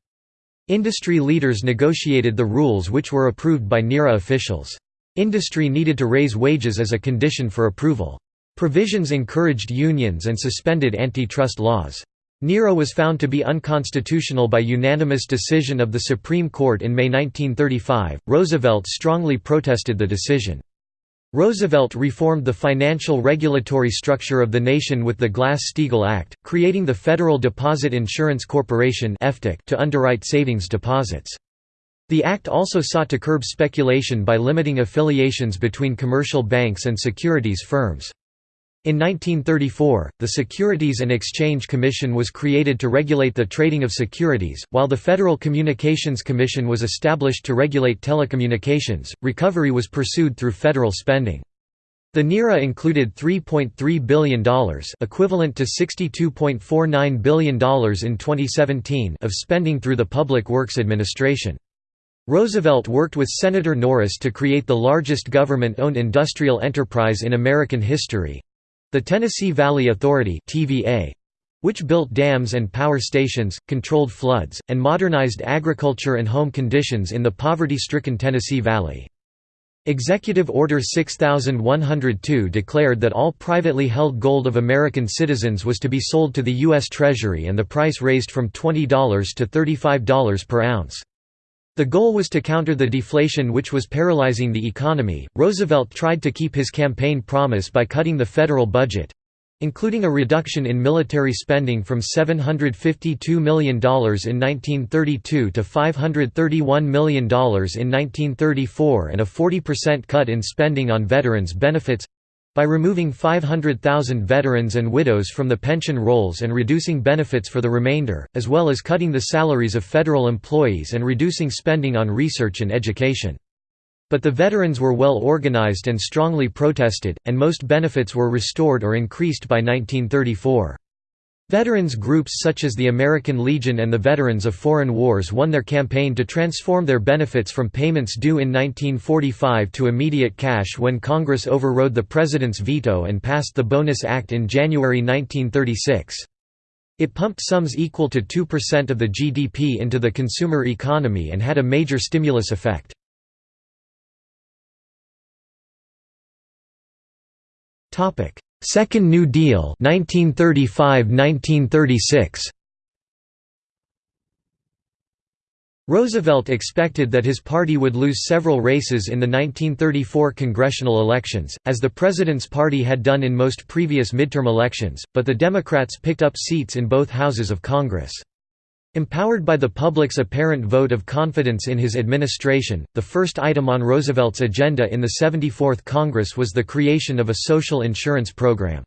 S1: Industry leaders negotiated the rules which were approved by NIRA officials. Industry needed to raise wages as a condition for approval. Provisions encouraged unions and suspended antitrust laws. NIRA was found to be unconstitutional by unanimous decision of the Supreme Court in May 1935. Roosevelt strongly protested the decision. Roosevelt reformed the financial regulatory structure of the nation with the Glass-Steagall Act, creating the Federal Deposit Insurance Corporation to underwrite savings deposits. The act also sought to curb speculation by limiting affiliations between commercial banks and securities firms. In 1934, the Securities and Exchange Commission was created to regulate the trading of securities, while the Federal Communications Commission was established to regulate telecommunications. Recovery was pursued through federal spending. The NIRA included $3.3 billion equivalent to $62.49 billion in 2017 of spending through the Public Works Administration. Roosevelt worked with Senator Norris to create the largest government-owned industrial enterprise in American history, the Tennessee Valley Authority which built dams and power stations, controlled floods, and modernized agriculture and home conditions in the poverty-stricken Tennessee Valley. Executive Order 6102 declared that all privately held gold of American citizens was to be sold to the U.S. Treasury and the price raised from $20 to $35 per ounce. The goal was to counter the deflation which was paralyzing the economy. Roosevelt tried to keep his campaign promise by cutting the federal budget including a reduction in military spending from $752 million in 1932 to $531 million in 1934 and a 40% cut in spending on veterans' benefits by removing 500,000 veterans and widows from the pension rolls and reducing benefits for the remainder, as well as cutting the salaries of federal employees and reducing spending on research and education. But the veterans were well organized and strongly protested, and most benefits were restored or increased by 1934. Veterans groups such as the American Legion and the Veterans of Foreign Wars won their campaign to transform their benefits from payments due in 1945 to immediate cash when Congress overrode the President's veto and passed the Bonus Act in January 1936. It pumped sums equal to 2% of the GDP into the consumer economy and had a major stimulus effect. Second New Deal 1935–1936 Roosevelt expected that his party would lose several races in the 1934 congressional elections, as the President's party had done in most previous midterm elections, but the Democrats picked up seats in both houses of Congress. Empowered by the public's apparent vote of confidence in his administration, the first item on Roosevelt's agenda in the 74th Congress was the creation of a social insurance program.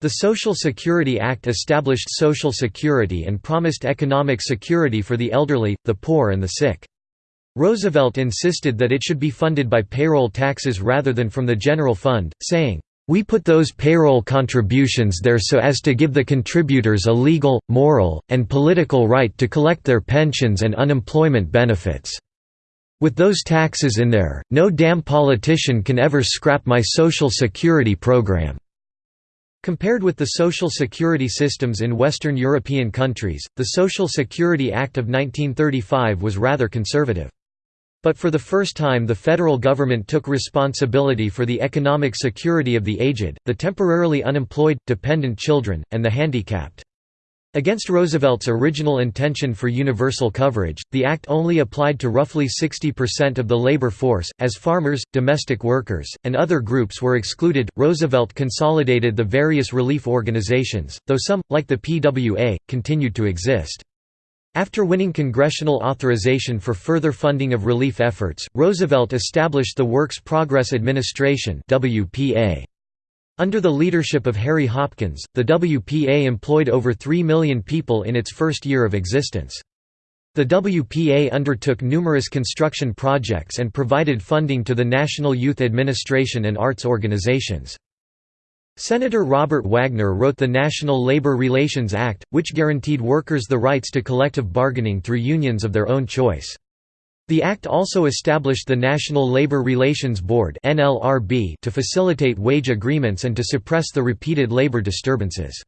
S1: The Social Security Act established Social Security and promised economic security for the elderly, the poor and the sick. Roosevelt insisted that it should be funded by payroll taxes rather than from the general fund, saying, "...we put those payroll contributions there so as to give the contributors a legal, moral, and political right to collect their pensions and unemployment benefits. With those taxes in there, no damn politician can ever scrap my Social Security program." Compared with the social security systems in Western European countries, the Social Security Act of 1935 was rather conservative. But for the first time the federal government took responsibility for the economic security of the aged, the temporarily unemployed, dependent children, and the handicapped. Against Roosevelt's original intention for universal coverage, the act only applied to roughly 60% of the labor force, as farmers, domestic workers, and other groups were excluded. Roosevelt consolidated the various relief organizations, though some, like the PWA, continued to exist. After winning congressional authorization for further funding of relief efforts, Roosevelt established the Works Progress Administration. Under the leadership of Harry Hopkins, the WPA employed over 3 million people in its first year of existence. The WPA undertook numerous construction projects and provided funding to the National Youth Administration and arts organizations. Senator Robert Wagner wrote the National Labor Relations Act, which guaranteed workers the rights to collective bargaining through unions of their own choice. The Act also established the National Labor Relations Board to facilitate wage agreements and to suppress the repeated labor disturbances.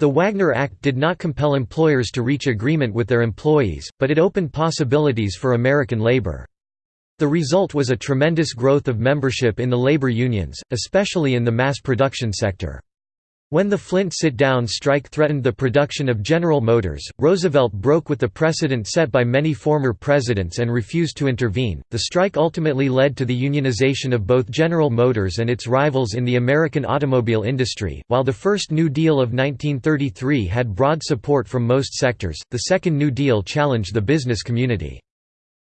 S1: The Wagner Act did not compel employers to reach agreement with their employees, but it opened possibilities for American labor. The result was a tremendous growth of membership in the labor unions, especially in the mass production sector. When the Flint sit-down strike threatened the production of General Motors, Roosevelt broke with the precedent set by many former presidents and refused to intervene. The strike ultimately led to the unionization of both General Motors and its rivals in the American automobile industry. While the first New Deal of 1933 had broad support from most sectors, the second New Deal challenged the business community.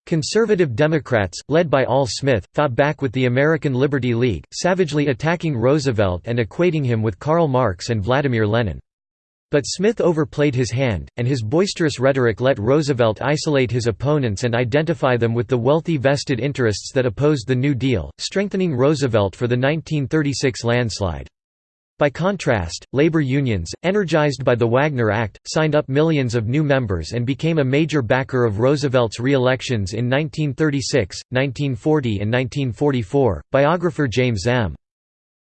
S1: Conservative Democrats, led by Al Smith, fought back with the American Liberty League, savagely attacking Roosevelt and equating him with Karl Marx and Vladimir Lenin. But Smith overplayed his hand, and his boisterous rhetoric let Roosevelt isolate his opponents and identify them with the wealthy vested interests that opposed the New Deal, strengthening Roosevelt for the 1936 landslide. By contrast, labor unions, energized by the Wagner Act, signed up millions of new members and became a major backer of Roosevelt's re-elections in 1936, 1940 and 1944. Biographer James M.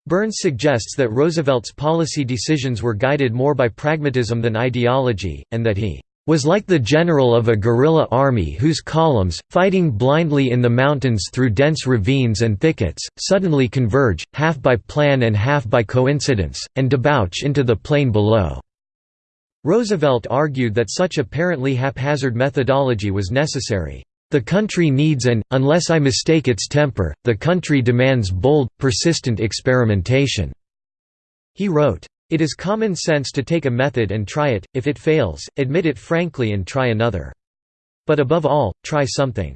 S1: Burns suggests that Roosevelt's policy decisions were guided more by pragmatism than ideology, and that he was like the general of a guerrilla army whose columns, fighting blindly in the mountains through dense ravines and thickets, suddenly converge, half by plan and half by coincidence, and debouch into the plain below." Roosevelt argued that such apparently haphazard methodology was necessary. The country needs and, unless I mistake its temper, the country demands bold, persistent experimentation." He wrote, it is common sense to take a method and try it, if it fails, admit it frankly and try another. But above all, try something.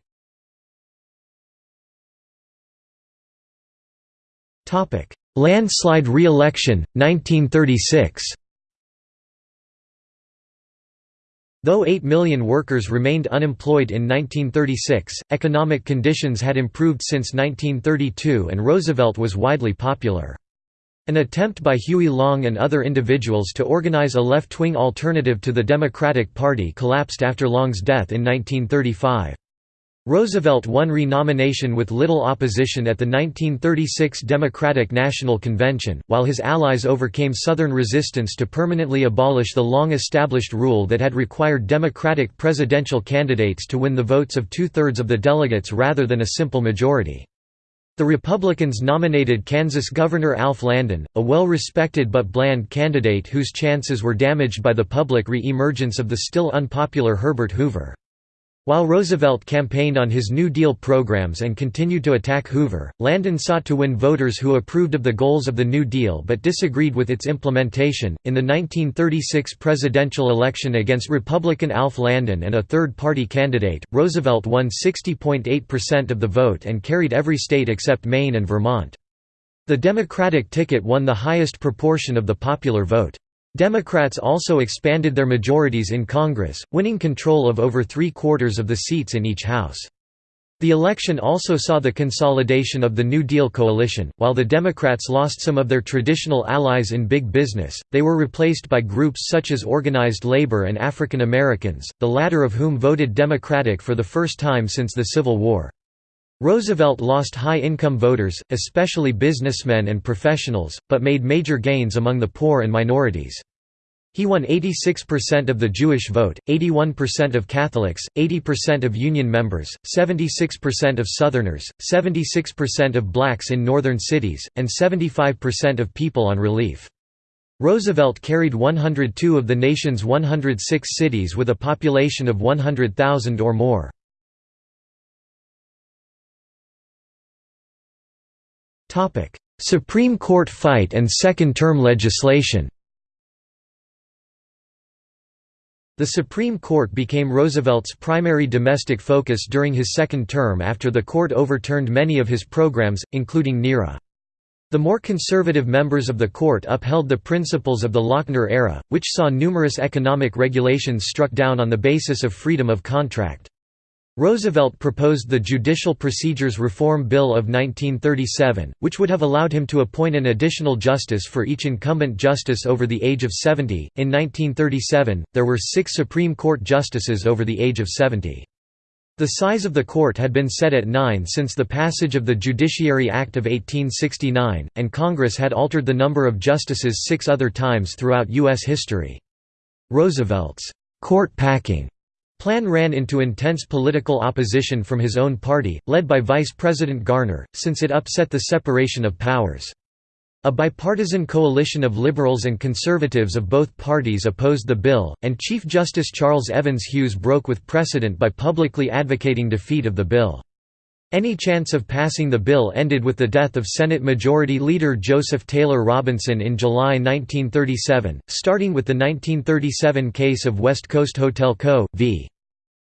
S1: Landslide re-election, 1936 Though 8 million workers remained unemployed in 1936, economic conditions had improved since 1932 and Roosevelt was widely popular. An attempt by Huey Long and other individuals to organize a left-wing alternative to the Democratic Party collapsed after Long's death in 1935. Roosevelt won renomination with little opposition at the 1936 Democratic National Convention, while his allies overcame Southern resistance to permanently abolish the long-established rule that had required Democratic presidential candidates to win the votes of two-thirds of the delegates rather than a simple majority. The Republicans nominated Kansas Governor Alf Landon, a well-respected but bland candidate whose chances were damaged by the public re-emergence of the still unpopular Herbert Hoover. While Roosevelt campaigned on his New Deal programs and continued to attack Hoover, Landon sought to win voters who approved of the goals of the New Deal but disagreed with its implementation. In the 1936 presidential election against Republican Alf Landon and a third party candidate, Roosevelt won 60.8% of the vote and carried every state except Maine and Vermont. The Democratic ticket won the highest proportion of the popular vote. Democrats also expanded their majorities in Congress, winning control of over three-quarters of the seats in each House. The election also saw the consolidation of the New Deal coalition. While the Democrats lost some of their traditional allies in big business, they were replaced by groups such as organized labor and African Americans, the latter of whom voted Democratic for the first time since the Civil War. Roosevelt lost high-income voters, especially businessmen and professionals, but made major gains among the poor and minorities. He won 86% of the Jewish vote, 81% of Catholics, 80% of Union members, 76% of Southerners, 76% of blacks in northern cities, and 75% of people on relief. Roosevelt carried 102 of the nation's 106 cities with a population of 100,000 or more. Supreme Court fight and second-term legislation The Supreme Court became Roosevelt's primary domestic focus during his second term after the court overturned many of his programs, including NIRA. The more conservative members of the court upheld the principles of the Lochner era, which saw numerous economic regulations struck down on the basis of freedom of contract. Roosevelt proposed the Judicial Procedures Reform Bill of 1937, which would have allowed him to appoint an additional justice for each incumbent justice over the age of 70. In 1937, there were six Supreme Court justices over the age of 70. The size of the court had been set at nine since the passage of the Judiciary Act of 1869, and Congress had altered the number of justices six other times throughout U.S. history. Roosevelt's court packing Plan ran into intense political opposition from his own party, led by Vice President Garner, since it upset the separation of powers. A bipartisan coalition of liberals and conservatives of both parties opposed the bill, and Chief Justice Charles Evans Hughes broke with precedent by publicly advocating defeat of the bill. Any chance of passing the bill ended with the death of Senate Majority Leader Joseph Taylor Robinson in July 1937, starting with the 1937 case of West Coast Hotel Co. v.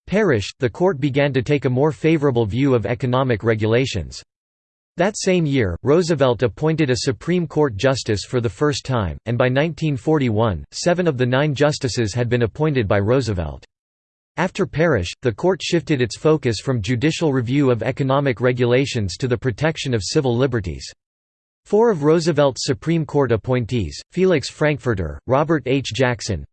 S1: Parrish, the court began to take a more favorable view of economic regulations. That same year, Roosevelt appointed a Supreme Court justice for the first time, and by 1941, seven of the nine justices had been appointed by Roosevelt. After Parrish, the court shifted its focus from judicial review of economic regulations to the protection of civil liberties. Four of Roosevelt's Supreme Court appointees, Felix Frankfurter, Robert H. Jackson,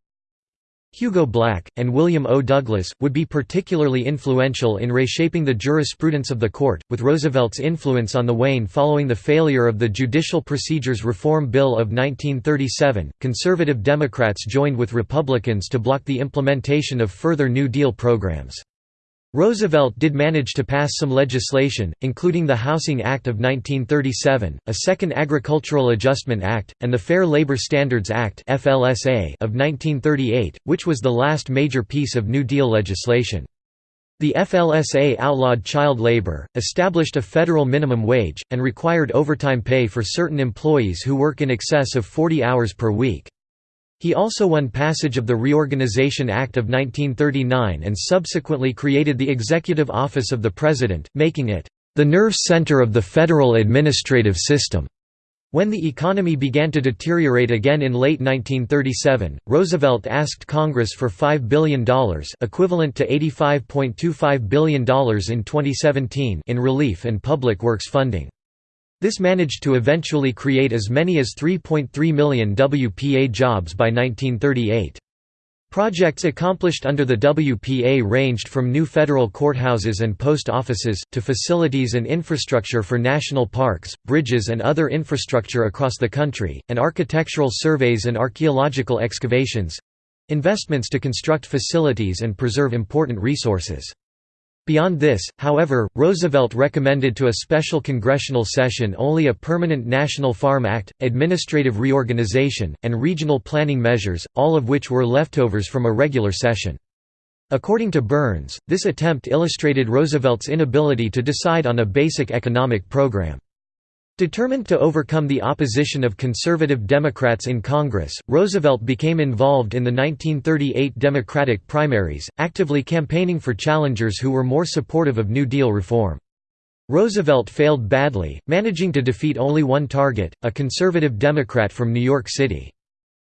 S1: Hugo Black, and William O. Douglas, would be particularly influential in reshaping the jurisprudence of the court, with Roosevelt's influence on the wane following the failure of the Judicial Procedures Reform Bill of 1937. Conservative Democrats joined with Republicans to block the implementation of further New Deal programs. Roosevelt did manage to pass some legislation, including the Housing Act of 1937, a Second Agricultural Adjustment Act, and the Fair Labor Standards Act of 1938, which was the last major piece of New Deal legislation. The FLSA outlawed child labor, established a federal minimum wage, and required overtime pay for certain employees who work in excess of 40 hours per week. He also won passage of the Reorganization Act of 1939 and subsequently created the Executive Office of the President, making it the nerve center of the federal administrative system. When the economy began to deteriorate again in late 1937, Roosevelt asked Congress for $5 billion equivalent to $85.25 billion in 2017 in relief and public works funding. This managed to eventually create as many as 3.3 million WPA jobs by 1938. Projects accomplished under the WPA ranged from new federal courthouses and post offices, to facilities and infrastructure for national parks, bridges and other infrastructure across the country, and architectural surveys and archaeological excavations—investments to construct facilities and preserve important resources. Beyond this, however, Roosevelt recommended to a special congressional session only a permanent National Farm Act, administrative reorganization, and regional planning measures, all of which were leftovers from a regular session. According to Burns, this attempt illustrated Roosevelt's inability to decide on a basic economic program. Determined to overcome the opposition of conservative Democrats in Congress, Roosevelt became involved in the 1938 Democratic primaries, actively campaigning for challengers who were more supportive of New Deal reform. Roosevelt failed badly, managing to defeat only one target, a conservative Democrat from New York City.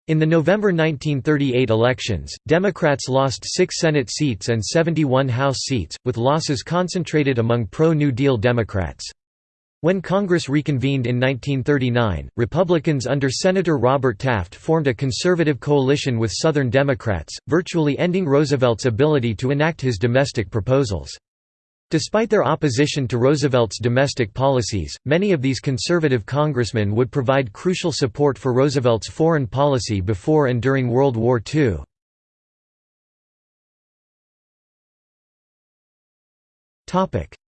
S1: In the November 1938 elections, Democrats lost six Senate seats and 71 House seats, with losses concentrated among pro-New Deal Democrats. When Congress reconvened in 1939, Republicans under Senator Robert Taft formed a conservative coalition with Southern Democrats, virtually ending Roosevelt's ability to enact his domestic proposals. Despite their opposition to Roosevelt's domestic policies, many of these conservative congressmen would provide crucial support for Roosevelt's foreign policy before and during World War II.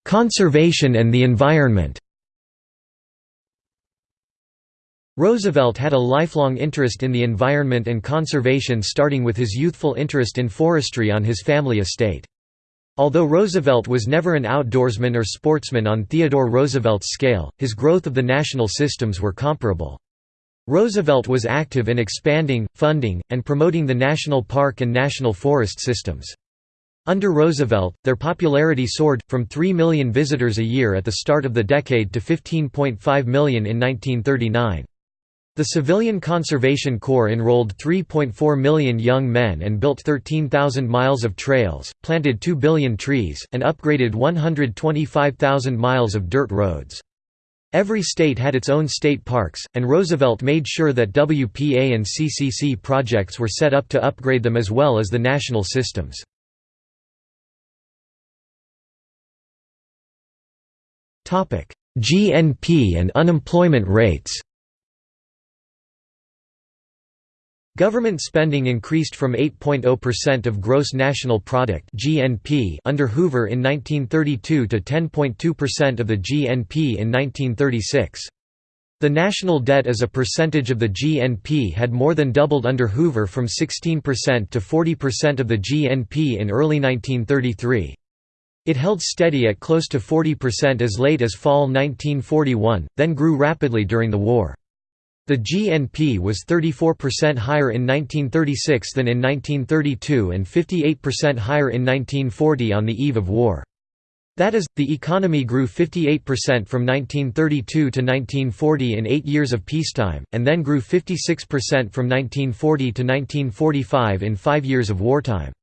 S1: Conservation and the environment Roosevelt had a lifelong interest in the environment and conservation starting with his youthful interest in forestry on his family estate. Although Roosevelt was never an outdoorsman or sportsman on Theodore Roosevelt's scale, his growth of the national systems were comparable. Roosevelt was active in expanding, funding, and promoting the national park and national forest systems. Under Roosevelt, their popularity soared, from 3 million visitors a year at the start of the decade to 15.5 million in 1939. The Civilian Conservation Corps enrolled 3.4 million young men and built 13,000 miles of trails, planted 2 billion trees, and upgraded 125,000 miles of dirt roads. Every state had its own state parks, and Roosevelt made sure that WPA and CCC projects were set up to upgrade them as well as the national systems. GNP and unemployment rates Government spending increased from 8.0% of gross national product (GNP) under Hoover in 1932 to 10.2% of the GNP in 1936. The national debt as a percentage of the GNP had more than doubled under Hoover from 16% to 40% of the GNP in early 1933. It held steady at close to 40% as late as fall 1941, then grew rapidly during the war. The GNP was 34% higher in 1936 than in 1932 and 58% higher in 1940 on the eve of war. That is, the economy grew 58% from 1932 to 1940 in eight years of peacetime, and then grew 56% from 1940 to 1945 in five years of wartime.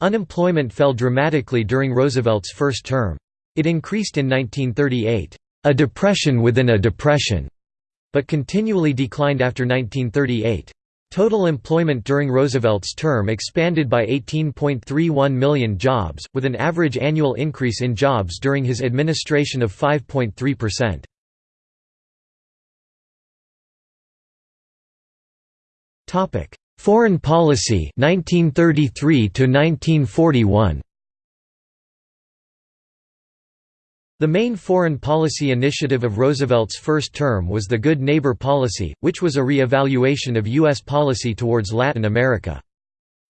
S1: Unemployment fell dramatically during Roosevelt's first term. It increased in 1938, "...a depression within a depression." But continually declined after 1938. Total employment during Roosevelt's term expanded by 18.31 million jobs, with an average annual increase in jobs during his administration of 5.3%. Foreign policy 1933 to 1941 The main foreign policy initiative of Roosevelt's first term was the Good Neighbor Policy, which was a re-evaluation of U.S. policy towards Latin America.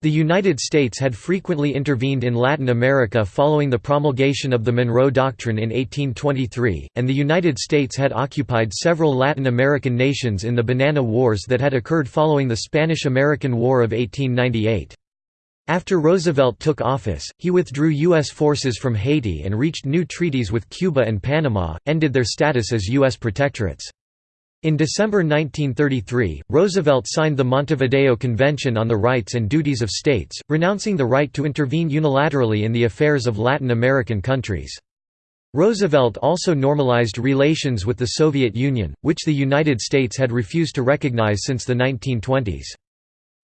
S1: The United States had frequently intervened in Latin America following the promulgation of the Monroe Doctrine in 1823, and the United States had occupied several Latin American nations in the Banana Wars that had occurred following the Spanish–American War of 1898. After Roosevelt took office, he withdrew U.S. forces from Haiti and reached new treaties with Cuba and Panama, ended their status as U.S. protectorates. In December 1933, Roosevelt signed the Montevideo Convention on the Rights and Duties of States, renouncing the right to intervene unilaterally in the affairs of Latin American countries. Roosevelt also normalized relations with the Soviet Union, which the United States had refused to recognize since the 1920s.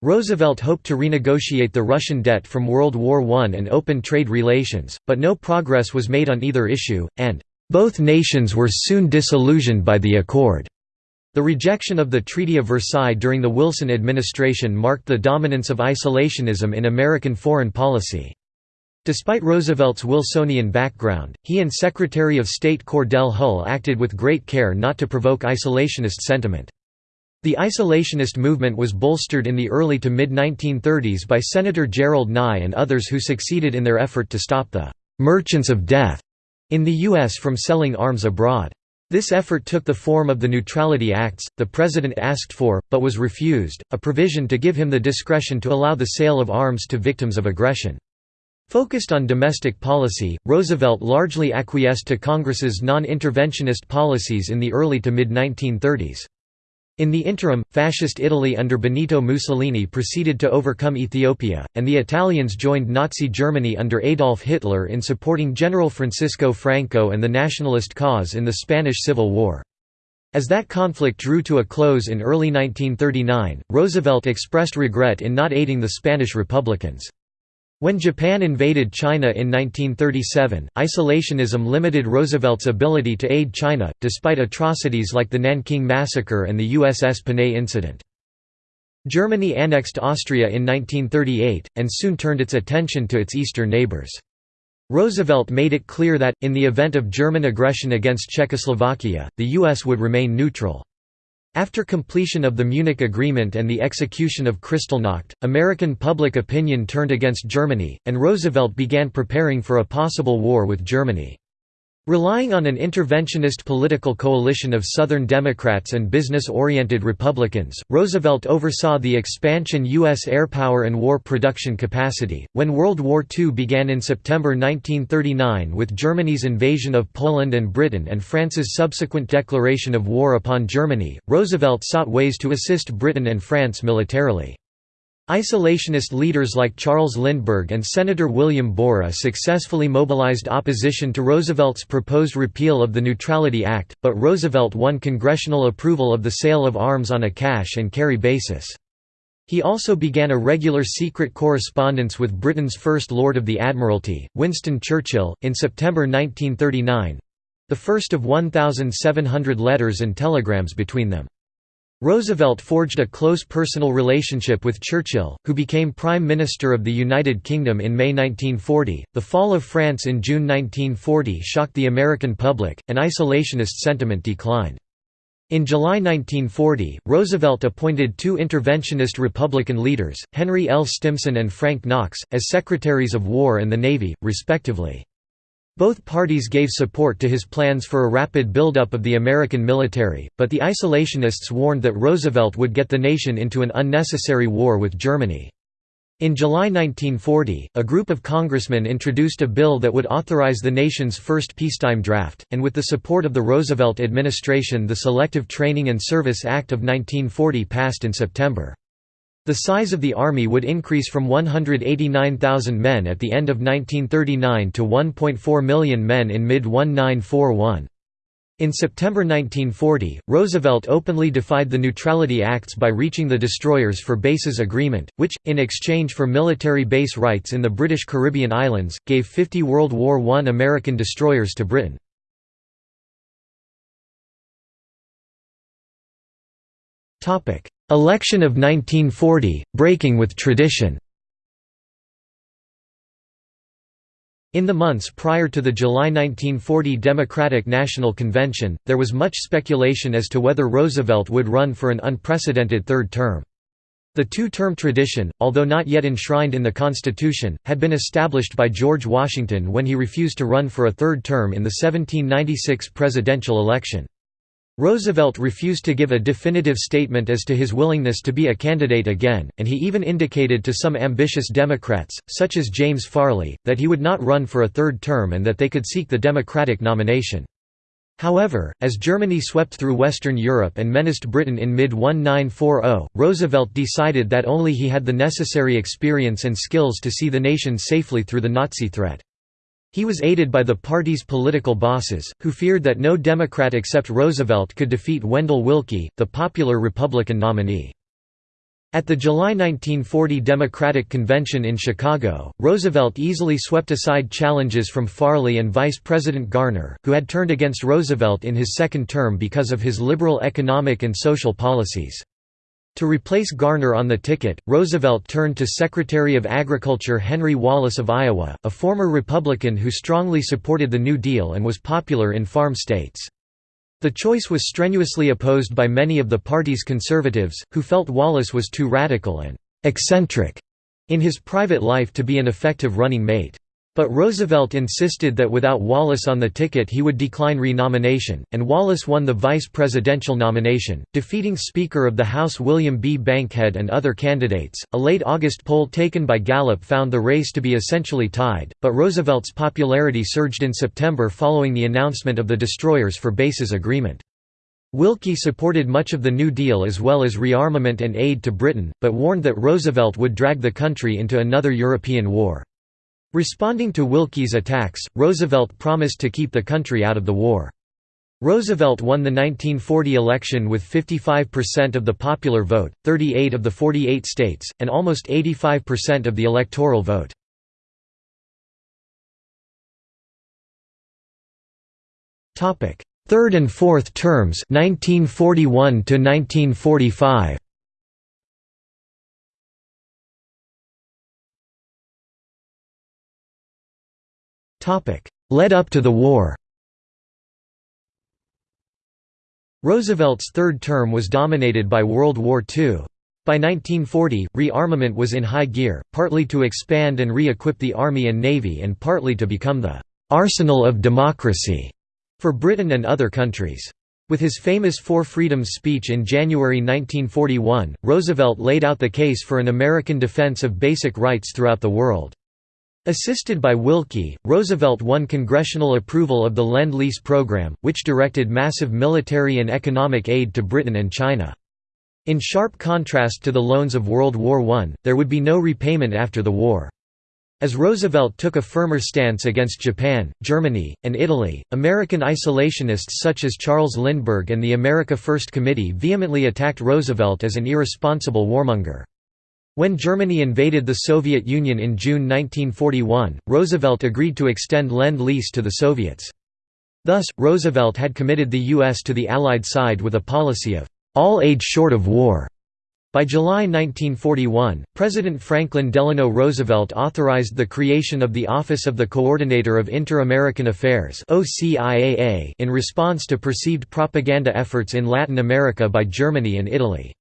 S1: Roosevelt hoped to renegotiate the Russian debt from World War I and open trade relations, but no progress was made on either issue, and both nations were soon disillusioned by the accord. The rejection of the Treaty of Versailles during the Wilson administration marked the dominance of isolationism in American foreign policy. Despite Roosevelt's Wilsonian background, he and Secretary of State Cordell Hull acted with great care not to provoke isolationist sentiment. The isolationist movement was bolstered in the early to mid-1930s by Senator Gerald Nye and others who succeeded in their effort to stop the «merchants of death» in the U.S. from selling arms abroad. This effort took the form of the Neutrality Acts, the President asked for, but was refused, a provision to give him the discretion to allow the sale of arms to victims of aggression. Focused on domestic policy, Roosevelt largely acquiesced to Congress's non-interventionist policies in the early to mid-1930s. In the interim, Fascist Italy under Benito Mussolini proceeded to overcome Ethiopia, and the Italians joined Nazi Germany under Adolf Hitler in supporting General Francisco Franco and the nationalist cause in the Spanish Civil War. As that conflict drew to a close in early 1939, Roosevelt expressed regret in not aiding the Spanish Republicans. When Japan invaded China in 1937, isolationism limited Roosevelt's ability to aid China, despite atrocities like the Nanking Massacre and the USS Panay incident. Germany annexed Austria in 1938, and soon turned its attention to its eastern neighbors. Roosevelt made it clear that, in the event of German aggression against Czechoslovakia, the U.S. would remain neutral. After completion of the Munich Agreement and the execution of Kristallnacht, American public opinion turned against Germany, and Roosevelt began preparing for a possible war with Germany. Relying on an interventionist political coalition of Southern Democrats and business-oriented Republicans, Roosevelt oversaw the expansion U.S. airpower and war production capacity. When World War II began in September 1939 with Germany's invasion of Poland and Britain and France's subsequent declaration of war upon Germany, Roosevelt sought ways to assist Britain and France militarily. Isolationist leaders like Charles Lindbergh and Senator William Borah successfully mobilized opposition to Roosevelt's proposed repeal of the Neutrality Act, but Roosevelt won congressional approval of the sale of arms on a cash and carry basis. He also began a regular secret correspondence with Britain's First Lord of the Admiralty, Winston Churchill, in September 1939—the first of 1,700 letters and telegrams between them. Roosevelt forged a close personal relationship with Churchill, who became Prime Minister of the United Kingdom in May 1940. The fall of France in June 1940 shocked the American public, and isolationist sentiment declined. In July 1940, Roosevelt appointed two interventionist Republican leaders, Henry L. Stimson and Frank Knox, as Secretaries of War and the Navy, respectively. Both parties gave support to his plans for a rapid buildup of the American military, but the isolationists warned that Roosevelt would get the nation into an unnecessary war with Germany. In July 1940, a group of congressmen introduced a bill that would authorize the nation's first peacetime draft, and with the support of the Roosevelt administration the Selective Training and Service Act of 1940 passed in September. The size of the army would increase from 189,000 men at the end of 1939 to 1.4 million men in mid-1941. In September 1940, Roosevelt openly defied the Neutrality Acts by reaching the Destroyers for Bases Agreement, which, in exchange for military base rights in the British Caribbean islands, gave 50 World War I American destroyers to Britain. Election of 1940, breaking with tradition In the months prior to the July 1940 Democratic National Convention, there was much speculation as to whether Roosevelt would run for an unprecedented third term. The two-term tradition, although not yet enshrined in the Constitution, had been established by George Washington when he refused to run for a third term in the 1796 presidential election. Roosevelt refused to give a definitive statement as to his willingness to be a candidate again, and he even indicated to some ambitious Democrats, such as James Farley, that he would not run for a third term and that they could seek the Democratic nomination. However, as Germany swept through Western Europe and menaced Britain in mid-1940, Roosevelt decided that only he had the necessary experience and skills to see the nation safely through the Nazi threat. He was aided by the party's political bosses, who feared that no Democrat except Roosevelt could defeat Wendell Willkie, the popular Republican nominee. At the July 1940 Democratic Convention in Chicago, Roosevelt easily swept aside challenges from Farley and Vice President Garner, who had turned against Roosevelt in his second term because of his liberal economic and social policies. To replace Garner on the ticket, Roosevelt turned to Secretary of Agriculture Henry Wallace of Iowa, a former Republican who strongly supported the New Deal and was popular in farm states. The choice was strenuously opposed by many of the party's conservatives, who felt Wallace was too radical and «eccentric» in his private life to be an effective running mate. But Roosevelt insisted that without Wallace on the ticket he would decline renomination, and Wallace won the vice presidential nomination, defeating Speaker of the House William B. Bankhead and other candidates. A late August poll taken by Gallup found the race to be essentially tied, but Roosevelt's popularity surged in September following the announcement of the Destroyers for Bases Agreement. Willkie supported much of the New Deal as well as rearmament and aid to Britain, but warned that Roosevelt would drag the country into another European war. Responding to Willkie's attacks, Roosevelt promised to keep the country out of the war. Roosevelt won the 1940 election with 55% of the popular vote, 38 of the 48 states, and almost 85% of the electoral vote. Third and fourth terms 1941 to 1945 Led up to the war Roosevelt's third term was dominated by World War II. By 1940, rearmament was in high gear, partly to expand and re-equip the Army and Navy and partly to become the «arsenal of democracy» for Britain and other countries. With his famous Four Freedoms speech in January 1941, Roosevelt laid out the case for an American defense of basic rights throughout the world. Assisted by Willkie, Roosevelt won congressional approval of the Lend-Lease program, which directed massive military and economic aid to Britain and China. In sharp contrast to the loans of World War I, there would be no repayment after the war. As Roosevelt took a firmer stance against Japan, Germany, and Italy, American isolationists such as Charles Lindbergh and the America First Committee vehemently attacked Roosevelt as an irresponsible warmonger. When Germany invaded the Soviet Union in June 1941, Roosevelt agreed to extend Lend-Lease to the Soviets. Thus, Roosevelt had committed the U.S. to the Allied side with a policy of all aid short of war. By July 1941, President Franklin Delano Roosevelt authorized the creation of the Office of the Coordinator of Inter-American Affairs in response to perceived propaganda efforts in Latin America by Germany and Italy.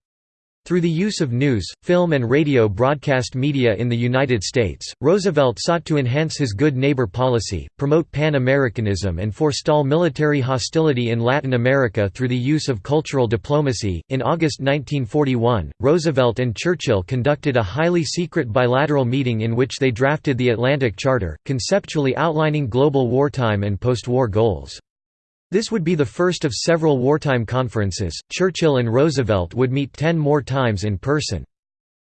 S1: Through the use of news, film and radio broadcast media in the United States, Roosevelt sought to enhance his good neighbor policy, promote Pan-Americanism and forestall military hostility in Latin America through the use of cultural diplomacy. In August 1941, Roosevelt and Churchill conducted a highly secret bilateral meeting in which they drafted the Atlantic Charter, conceptually outlining global wartime and post-war goals. This would be the first of several wartime conferences. Churchill and Roosevelt would meet ten more times in person.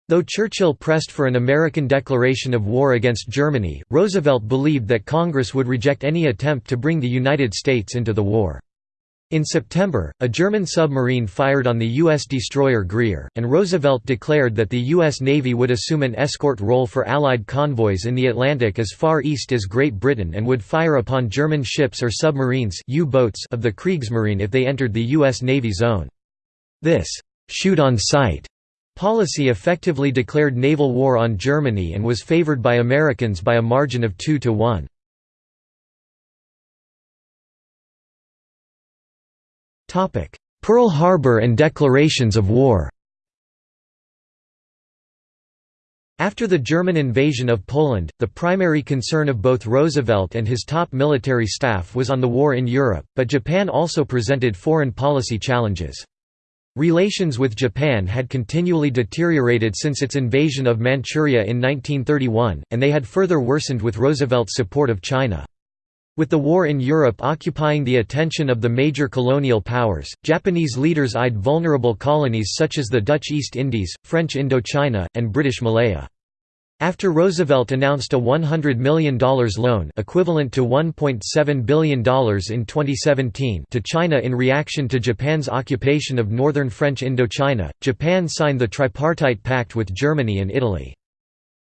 S1: Though Churchill pressed for an American declaration of war against Germany, Roosevelt believed that Congress would reject any attempt to bring the United States into the war. In September, a German submarine fired on the U.S. destroyer Greer, and Roosevelt declared that the U.S. Navy would assume an escort role for Allied convoys in the Atlantic as far east as Great Britain and would fire upon German ships or submarines of the Kriegsmarine if they entered the U.S. Navy zone. This «shoot on sight» policy effectively declared naval war on Germany and was favored by Americans by a margin of 2 to 1. Pearl Harbor and declarations of war After the German invasion of Poland, the primary concern of both Roosevelt and his top military staff was on the war in Europe, but Japan also presented foreign policy challenges. Relations with Japan had continually deteriorated since its invasion of Manchuria in 1931, and they had further worsened with Roosevelt's support of China. With the war in Europe occupying the attention of the major colonial powers, Japanese leaders eyed vulnerable colonies such as the Dutch East Indies, French Indochina, and British Malaya. After Roosevelt announced a $100 million loan equivalent to $1.7 billion in 2017 to China in reaction to Japan's occupation of northern French Indochina, Japan signed the Tripartite Pact with Germany and Italy.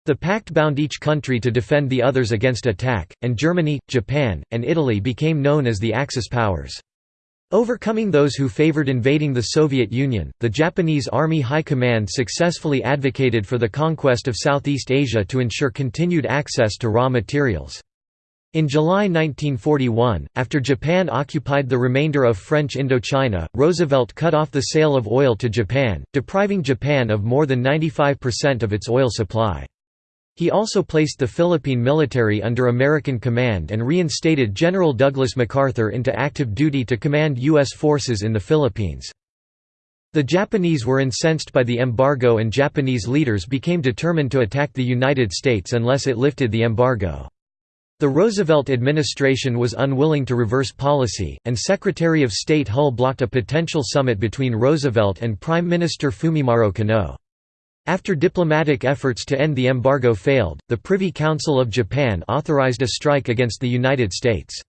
S1: The pact bound each country to defend the others against attack, and Germany, Japan, and Italy became known as the Axis powers. Overcoming those who favored invading the Soviet Union, the Japanese Army High Command successfully advocated for the conquest of Southeast Asia to ensure continued access to raw materials. In July 1941, after Japan occupied the remainder of French Indochina, Roosevelt cut off the sale of oil to Japan, depriving Japan of more than 95% of its oil supply. He also placed the Philippine military under American command and reinstated General Douglas MacArthur into active duty to command U.S. forces in the Philippines. The Japanese were incensed by the embargo and Japanese leaders became determined to attack the United States unless it lifted the embargo. The Roosevelt administration was unwilling to reverse policy, and Secretary of State Hull blocked a potential summit between Roosevelt and Prime Minister Fumimaro Konoe. After diplomatic efforts to end the embargo failed, the Privy Council of Japan authorized a strike against the United States.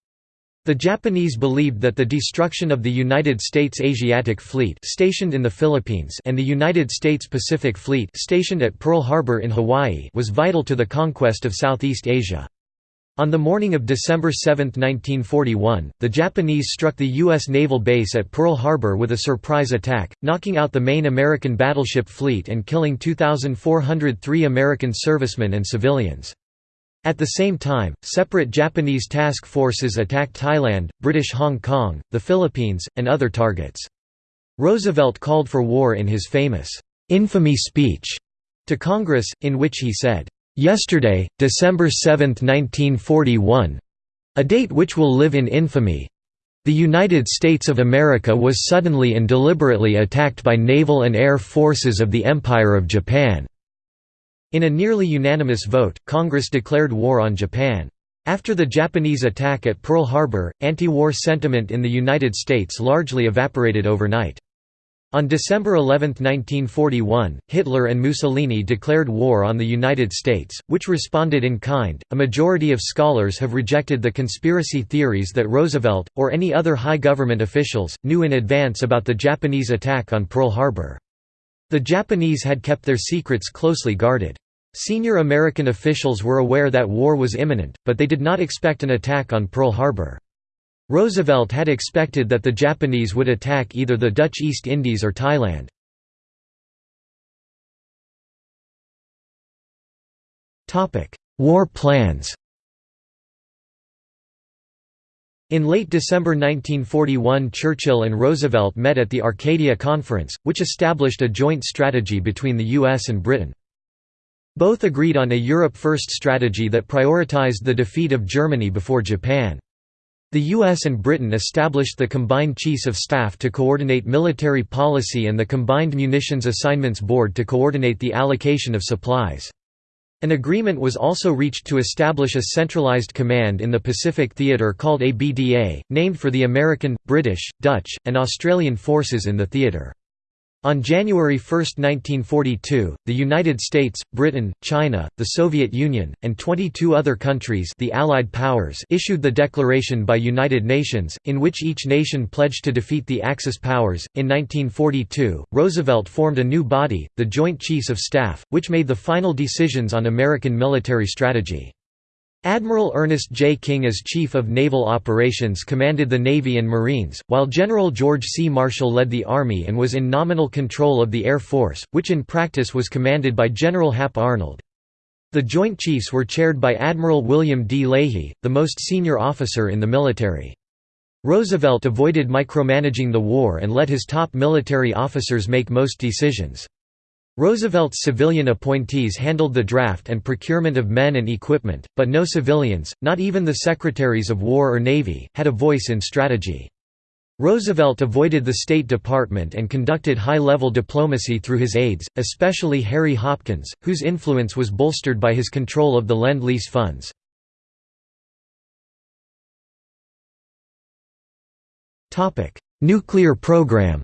S1: The Japanese believed that the destruction of the United States Asiatic Fleet stationed in the Philippines and the United States Pacific Fleet stationed at Pearl Harbor in Hawaii was vital to the conquest of Southeast Asia. On the morning of December 7, 1941, the Japanese struck the U.S. naval base at Pearl Harbor with a surprise attack, knocking out the main American battleship fleet and killing 2,403 American servicemen and civilians. At the same time, separate Japanese task forces attacked Thailand, British Hong Kong, the Philippines, and other targets. Roosevelt called for war in his famous, "'infamy speech' to Congress, in which he said, Yesterday, December 7, 1941 a date which will live in infamy the United States of America was suddenly and deliberately attacked by naval and air forces of the Empire of Japan. In a nearly unanimous vote, Congress declared war on Japan. After the Japanese attack at Pearl Harbor, anti-war sentiment in the United States largely evaporated overnight. On December 11, 1941, Hitler and Mussolini declared war on the United States, which responded in kind. A majority of scholars have rejected the conspiracy theories that Roosevelt, or any other high government officials, knew in advance about the Japanese attack on Pearl Harbor. The Japanese had kept their secrets closely guarded. Senior American officials were aware that war was imminent, but they did not expect an attack on Pearl Harbor. Roosevelt had expected that the Japanese would attack either the Dutch East Indies or Thailand. War plans In late December 1941 Churchill and Roosevelt met at the Arcadia Conference, which established a joint strategy between the US and Britain. Both agreed on a Europe First strategy that prioritized the defeat of Germany before Japan. The US and Britain established the Combined Chiefs of Staff to coordinate military policy and the Combined Munitions Assignments Board to coordinate the allocation of supplies. An agreement was also reached to establish a centralized command in the Pacific Theater called ABDA, named for the American, British, Dutch, and Australian forces in the theater. On January 1, 1942, the United States, Britain, China, the Soviet Union, and 22 other countries the Allied powers issued the Declaration by United Nations, in which each nation pledged to defeat the Axis powers. In 1942, Roosevelt formed a new body, the Joint Chiefs of Staff, which made the final decisions on American military strategy. Admiral Ernest J. King as Chief of Naval Operations commanded the Navy and Marines, while General George C. Marshall led the Army and was in nominal control of the Air Force, which in practice was commanded by General Hap Arnold. The Joint Chiefs were chaired by Admiral William D. Leahy, the most senior officer in the military. Roosevelt avoided micromanaging the war and let his top military officers make most decisions. Roosevelt's civilian appointees handled the draft and procurement of men and equipment, but no civilians, not even the secretaries of War or Navy, had a voice in strategy. Roosevelt avoided the State Department and conducted high-level diplomacy through his aides, especially Harry Hopkins, whose influence was bolstered by his control of the Lend-Lease funds. Nuclear program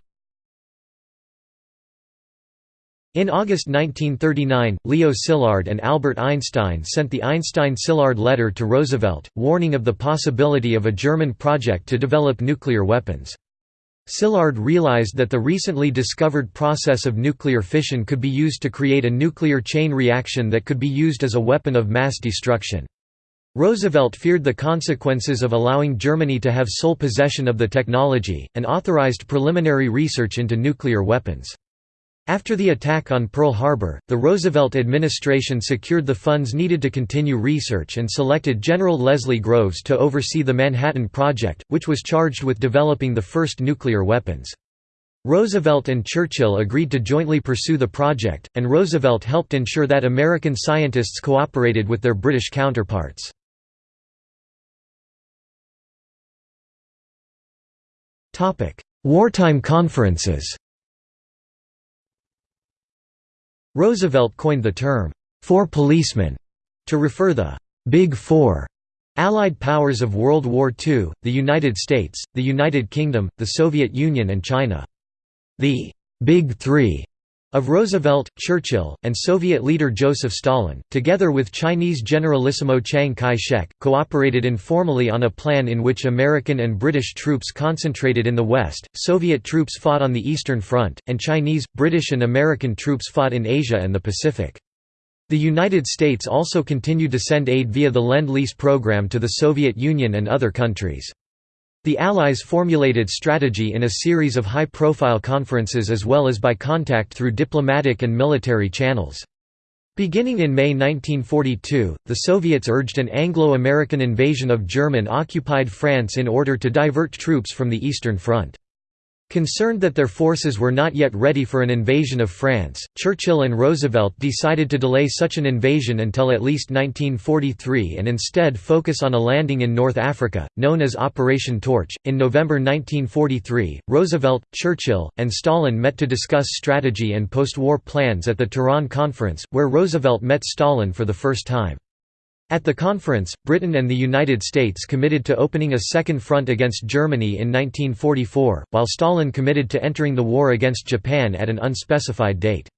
S1: In August 1939, Leo Szilard and Albert Einstein sent the Einstein-Szilard letter to Roosevelt, warning of the possibility of a German project to develop nuclear weapons. Szilard realized that the recently discovered process of nuclear fission could be used to create a nuclear chain reaction that could be used as a weapon of mass destruction. Roosevelt feared the consequences of allowing Germany to have sole possession of the technology, and authorized preliminary research into nuclear weapons. After the attack on Pearl Harbor, the Roosevelt administration secured the funds needed to continue research and selected General Leslie Groves to oversee the Manhattan Project, which was charged with developing the first nuclear weapons. Roosevelt and Churchill agreed to jointly pursue the project, and Roosevelt helped ensure that American scientists cooperated with their British counterparts. Wartime conferences Roosevelt coined the term, Four Policemen, to refer the Big Four Allied powers of World War II, the United States, the United Kingdom, the Soviet Union and China. The Big Three of Roosevelt, Churchill, and Soviet leader Joseph Stalin, together with Chinese Generalissimo Chiang Kai-shek, cooperated informally on a plan in which American and British troops concentrated in the west, Soviet troops fought on the Eastern Front, and Chinese, British and American troops fought in Asia and the Pacific. The United States also continued to send aid via the Lend-Lease program to the Soviet Union and other countries. The Allies formulated strategy in a series of high-profile conferences as well as by contact through diplomatic and military channels. Beginning in May 1942, the Soviets urged an Anglo-American invasion of German-occupied France in order to divert troops from the Eastern Front. Concerned that their forces were not yet ready for an invasion of France, Churchill and Roosevelt decided to delay such an invasion until at least 1943 and instead focus on a landing in North Africa, known as Operation Torch. In November 1943, Roosevelt, Churchill, and Stalin met to discuss strategy and post war plans at the Tehran Conference, where Roosevelt met Stalin for the first time. At the conference, Britain and the United States committed to opening a second front against Germany in 1944, while Stalin committed to entering the war against Japan at an unspecified date.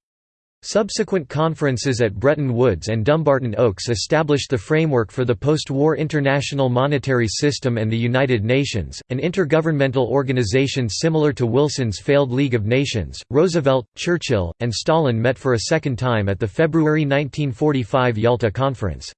S1: Subsequent conferences at Bretton Woods and Dumbarton Oaks established the framework for the post-war international monetary system and the United Nations, an intergovernmental organization similar to Wilson's failed League of Nations. Roosevelt, Churchill, and Stalin met for a second time at the February 1945 Yalta Conference.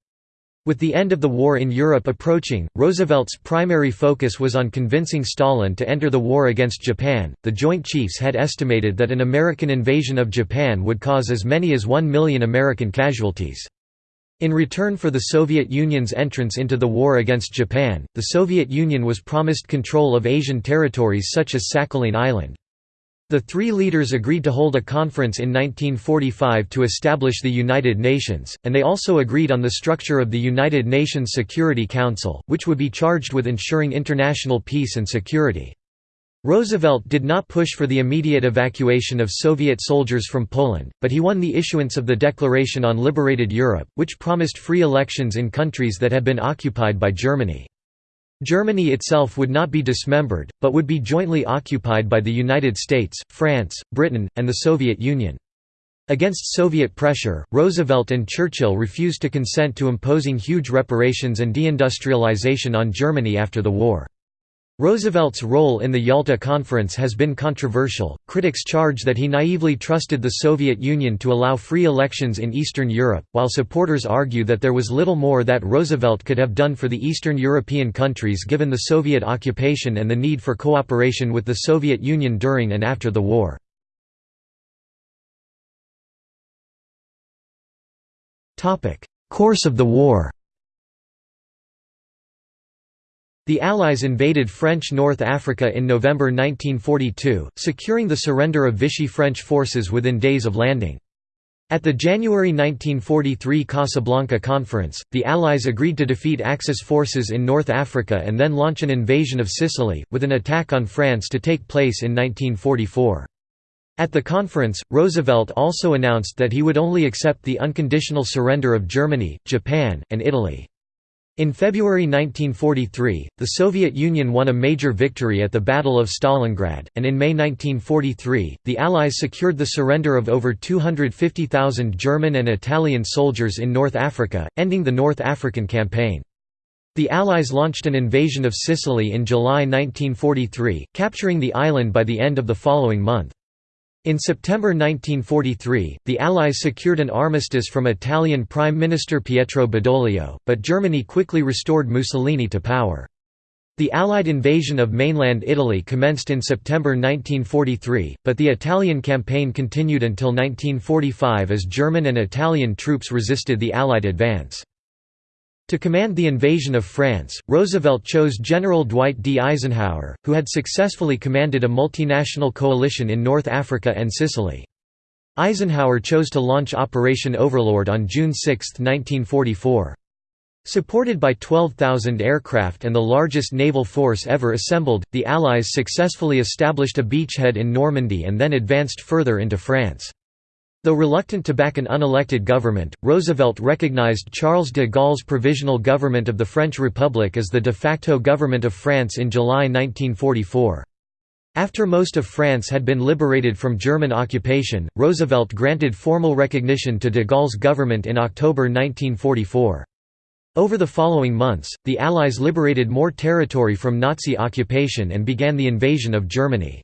S1: With the end of the war in Europe approaching, Roosevelt's primary focus was on convincing Stalin to enter the war against Japan. The Joint Chiefs had estimated that an American invasion of Japan would cause as many as 1 million American casualties. In return for the Soviet Union's entrance into the war against Japan, the Soviet Union was promised control of Asian territories such as Sakhalin Island. The three leaders agreed to hold a conference in 1945 to establish the United Nations, and they also agreed on the structure of the United Nations Security Council, which would be charged with ensuring international peace and security. Roosevelt did not push for the immediate evacuation of Soviet soldiers from Poland, but he won the issuance of the Declaration on Liberated Europe, which promised free elections in countries that had been occupied by Germany. Germany itself would not be dismembered, but would be jointly occupied by the United States, France, Britain, and the Soviet Union. Against Soviet pressure, Roosevelt and Churchill refused to consent to imposing huge reparations and deindustrialization on Germany after the war. Roosevelt's role in the Yalta Conference has been controversial. Critics charge that he naively trusted the Soviet Union to allow free elections in Eastern Europe, while supporters argue that there was little more that Roosevelt could have done for the Eastern European countries given the Soviet occupation and the need for cooperation with the Soviet Union during and after the war. Course of the war The Allies invaded French North Africa in November 1942, securing the surrender of Vichy French forces within days of landing. At the January 1943 Casablanca Conference, the Allies agreed to defeat Axis forces in North Africa and then launch an invasion of Sicily, with an attack on France to take place in 1944. At the conference, Roosevelt also announced that he would only accept the unconditional surrender of Germany, Japan, and Italy. In February 1943, the Soviet Union won a major victory at the Battle of Stalingrad, and in May 1943, the Allies secured the surrender of over 250,000 German and Italian soldiers in North Africa, ending the North African Campaign. The Allies launched an invasion of Sicily in July 1943, capturing the island by the end of the following month. In September 1943, the Allies secured an armistice from Italian Prime Minister Pietro Badoglio, but Germany quickly restored Mussolini to power. The Allied invasion of mainland Italy commenced in September 1943, but the Italian campaign continued until 1945 as German and Italian troops resisted the Allied advance. To command the invasion of France, Roosevelt chose General Dwight D. Eisenhower, who had successfully commanded a multinational coalition in North Africa and Sicily. Eisenhower chose to launch Operation Overlord on June 6, 1944. Supported by 12,000 aircraft and the largest naval force ever assembled, the Allies successfully established a beachhead in Normandy and then advanced further into France. Though reluctant to back an unelected government, Roosevelt recognized Charles de Gaulle's Provisional Government of the French Republic as the de facto government of France in July 1944. After most of France had been liberated from German occupation, Roosevelt granted formal recognition to de Gaulle's government in October 1944. Over the following months, the Allies liberated more territory from Nazi occupation and began the invasion of Germany.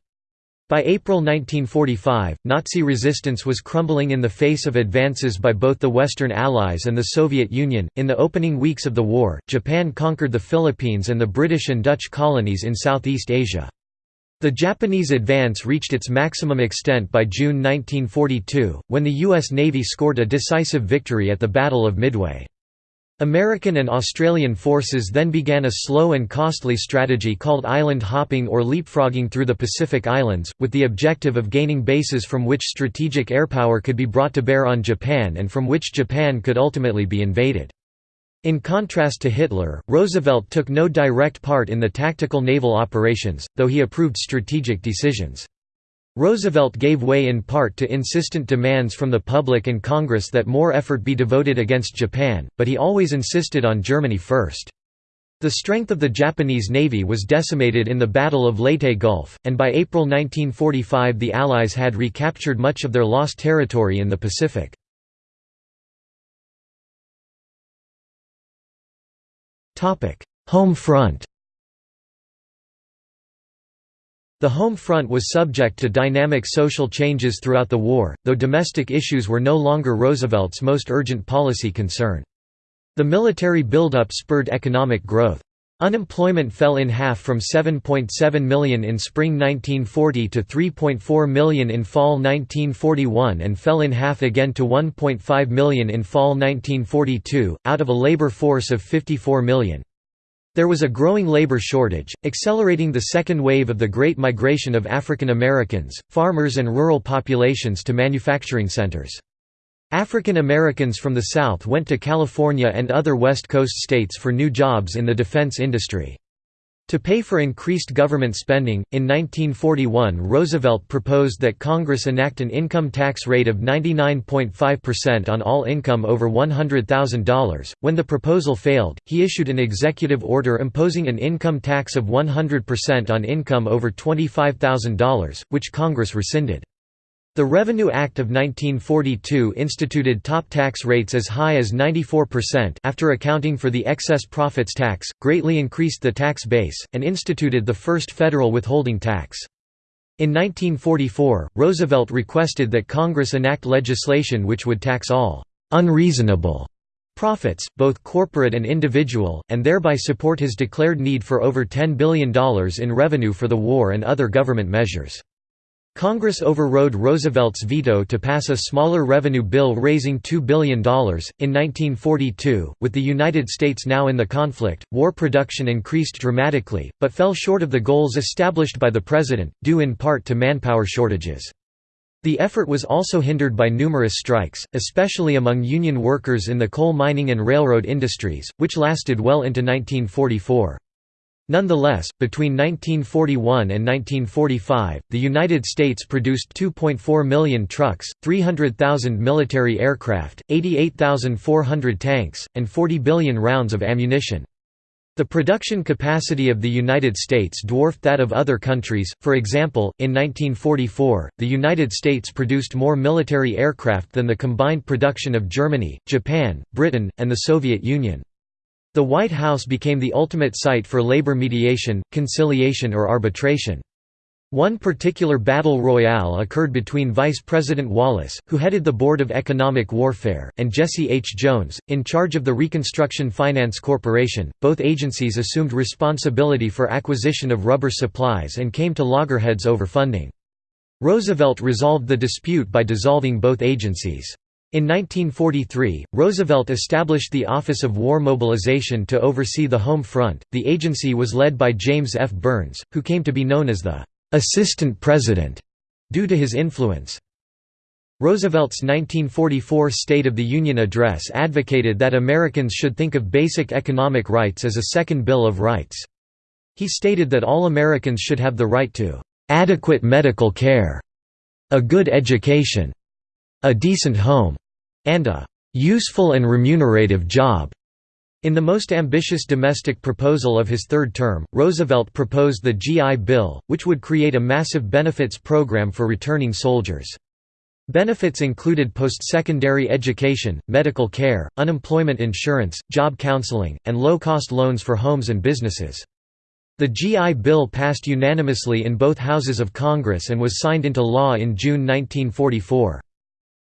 S1: By April 1945, Nazi resistance was crumbling in the face of advances by both the Western Allies and the Soviet Union. In the opening weeks of the war, Japan conquered the Philippines and the British and Dutch colonies in Southeast Asia. The Japanese advance reached its maximum extent by June 1942, when the U.S. Navy scored a decisive victory at the Battle of Midway. American and Australian forces then began a slow and costly strategy called island hopping or leapfrogging through the Pacific Islands, with the objective of gaining bases from which strategic airpower could be brought to bear on Japan and from which Japan could ultimately be invaded. In contrast to Hitler, Roosevelt took no direct part in the tactical naval operations, though he approved strategic decisions. Roosevelt gave way in part to insistent demands from the public and Congress that more effort be devoted against Japan, but he always insisted on Germany first. The strength of the Japanese navy was decimated in the Battle of Leyte Gulf, and by April 1945 the Allies had recaptured much of their lost territory in the Pacific. Home front The home front was subject to dynamic social changes throughout the war, though domestic issues were no longer Roosevelt's most urgent policy concern. The military buildup spurred economic growth. Unemployment fell in half from 7.7 million in spring 1940 to 3.4 million in fall 1941 and fell in half again to 1.5 million in fall 1942, out of a labor force of 54 million. There was a growing labor shortage, accelerating the second wave of the Great Migration of African Americans, farmers and rural populations to manufacturing centers. African Americans from the South went to California and other West Coast states for new jobs in the defense industry. To pay for increased government spending, in 1941 Roosevelt proposed that Congress enact an income tax rate of 99.5% on all income over $100,000. When the proposal failed, he issued an executive order imposing an income tax of 100% on income over $25,000, which Congress rescinded. The Revenue Act of 1942 instituted top tax rates as high as 94% after accounting for the excess profits tax, greatly increased the tax base, and instituted the first federal withholding tax. In 1944, Roosevelt requested that Congress enact legislation which would tax all «unreasonable» profits, both corporate and individual, and thereby support his declared need for over $10 billion in revenue for the war and other government measures. Congress overrode Roosevelt's veto to pass a smaller revenue bill raising $2 billion. In 1942, with the United States now in the conflict, war production increased dramatically, but fell short of the goals established by the President, due in part to manpower shortages. The effort was also hindered by numerous strikes, especially among Union workers in the coal mining and railroad industries, which lasted well into 1944. Nonetheless, between 1941 and 1945, the United States produced 2.4 million trucks, 300,000 military aircraft, 88,400 tanks, and 40 billion rounds of ammunition. The production capacity of the United States dwarfed that of other countries, for example, in 1944, the United States produced more military aircraft than the combined production of Germany, Japan, Britain, and the Soviet Union. The White House became the ultimate site for labor mediation, conciliation or arbitration. One particular battle royale occurred between Vice President Wallace, who headed the Board of Economic Warfare, and Jesse H. Jones, in charge of the Reconstruction Finance Corporation. Both agencies assumed responsibility for acquisition of rubber supplies and came to loggerheads over funding. Roosevelt resolved the dispute by dissolving both agencies. In 1943, Roosevelt established the Office of War Mobilization to oversee the home front. The agency was led by James F. Byrnes, who came to be known as the assistant president, due to his influence. Roosevelt's 1944 State of the Union address advocated that Americans should think of basic economic rights as a second Bill of Rights. He stated that all Americans should have the right to adequate medical care, a good education, a decent home, and a useful and remunerative job. In the most ambitious domestic proposal of his third term, Roosevelt proposed the GI Bill, which would create a massive benefits program for returning soldiers. Benefits included post-secondary education, medical care, unemployment insurance, job counseling, and low-cost loans for homes and businesses. The GI Bill passed unanimously in both houses of Congress and was signed into law in June 1944.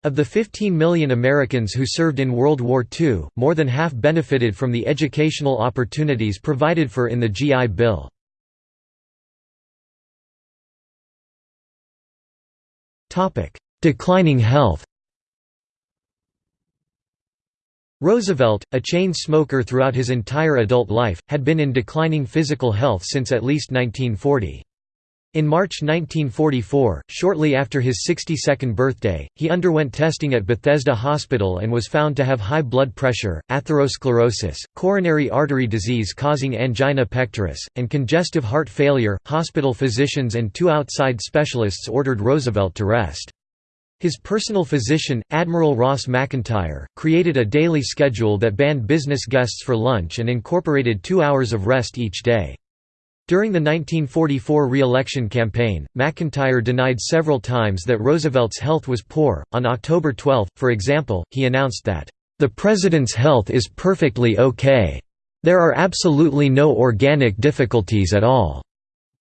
S1: Of the 15 million Americans who served in World War II, more than half benefited from the educational opportunities provided for in the GI Bill. Declining health Roosevelt, a chain smoker throughout his entire adult life, had been in declining physical health since at least 1940. In March 1944, shortly after his 62nd birthday, he underwent testing at Bethesda Hospital and was found to have high blood pressure, atherosclerosis, coronary artery disease causing angina pectoris, and congestive heart failure. Hospital physicians and two outside specialists ordered Roosevelt to rest. His personal physician, Admiral Ross McIntire, created a daily schedule that banned business guests for lunch and incorporated two hours of rest each day. During the 1944 re-election campaign, McIntire denied several times that Roosevelt's health was poor. On October 12, for example, he announced that, "...the president's health is perfectly okay. There are absolutely no organic difficulties at all."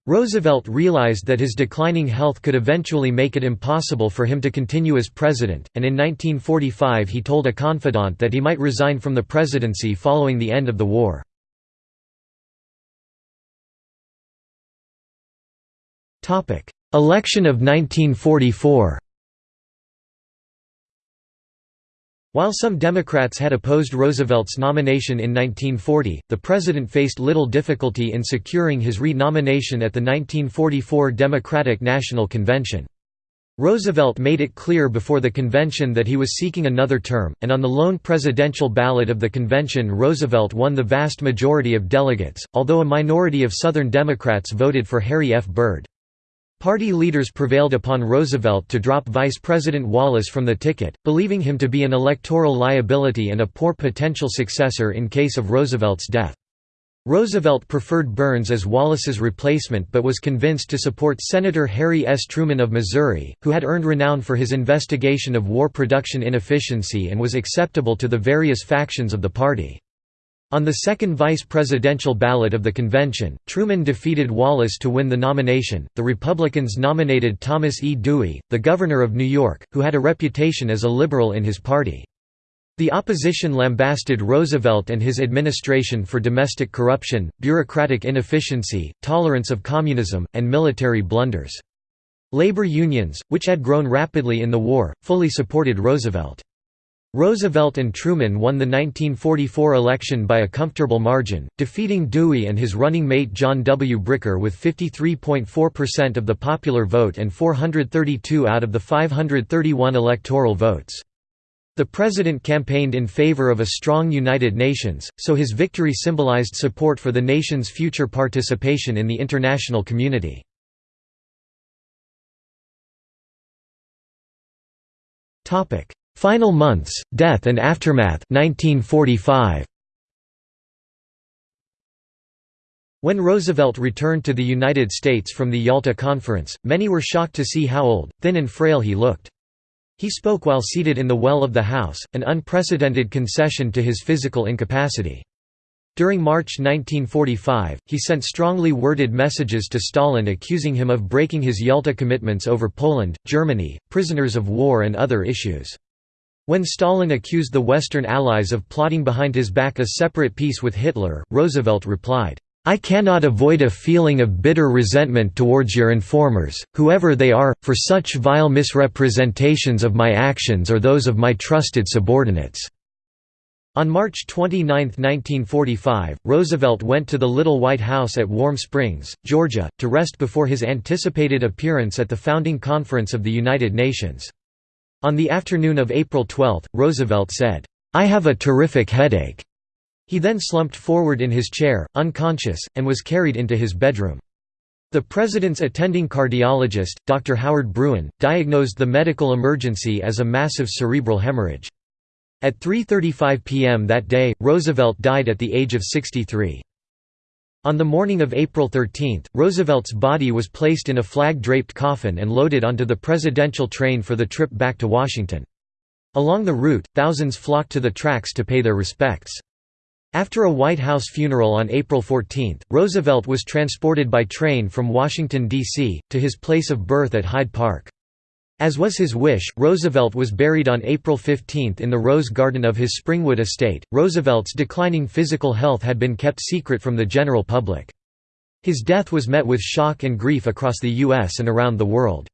S1: Roosevelt realized that his declining health could eventually make it impossible for him to continue as president, and in 1945 he told a confidant that he might resign from the presidency following the end of the war. Election of 1944 While some Democrats had opposed Roosevelt's nomination in 1940, the president faced little difficulty in securing his re-nomination at the 1944 Democratic National Convention. Roosevelt made it clear before the convention that he was seeking another term, and on the lone presidential ballot of the convention Roosevelt won the vast majority of delegates, although a minority of Southern Democrats voted for Harry F. Byrd. Party leaders prevailed upon Roosevelt to drop Vice President Wallace from the ticket, believing him to be an electoral liability and a poor potential successor in case of Roosevelt's death. Roosevelt preferred Byrnes as Wallace's replacement but was convinced to support Senator Harry S. Truman of Missouri, who had earned renown for his investigation of war production inefficiency and was acceptable to the various factions of the party. On the second vice presidential ballot of the convention, Truman defeated Wallace to win the nomination. The Republicans nominated Thomas E. Dewey, the governor of New York, who had a reputation as a liberal in his party. The opposition lambasted Roosevelt and his administration for domestic corruption, bureaucratic inefficiency, tolerance of communism, and military blunders. Labor unions, which had grown rapidly in the war, fully supported Roosevelt. Roosevelt and Truman won the 1944 election by a comfortable margin, defeating Dewey and his running mate John W. Bricker with 53.4% of the popular vote and 432 out of the 531 electoral votes. The president campaigned in favor of a strong United Nations, so his victory symbolized support for the nation's future participation in the international community. Topic: Final Months, Death and Aftermath 1945. When Roosevelt returned to the United States from the Yalta Conference, many were shocked to see how old, thin and frail he looked. He spoke while seated in the well of the House, an unprecedented concession to his physical incapacity. During March 1945, he sent strongly worded messages to Stalin accusing him of breaking his Yalta commitments over Poland, Germany, prisoners of war and other issues. When Stalin accused the Western Allies of plotting behind his back a separate peace with Hitler, Roosevelt replied, I cannot avoid a feeling of bitter resentment towards your informers, whoever they are, for such vile misrepresentations of my actions or those of my trusted subordinates." On March 29, 1945, Roosevelt went to the Little White House at Warm Springs, Georgia, to rest before his anticipated appearance at the founding conference of the United Nations. On the afternoon of April 12, Roosevelt said, "'I have a terrific headache." He then slumped forward in his chair, unconscious, and was carried into his bedroom. The president's attending cardiologist, Dr. Howard Bruenn, diagnosed the medical emergency as a massive cerebral hemorrhage. At 3.35 p.m. that day, Roosevelt died at the age of 63. On the morning of April 13, Roosevelt's body was placed in a flag-draped coffin and loaded onto the presidential train for the trip back to Washington. Along the route, thousands flocked to the tracks to pay their respects. After a White House funeral on April 14, Roosevelt was transported by train from Washington, D.C., to his place of birth at Hyde Park. As was his wish, Roosevelt was buried on April 15 in the Rose Garden of his Springwood estate. Roosevelt's declining physical health had been kept secret from the general public. His death was met with shock and grief across the U.S. and around the world.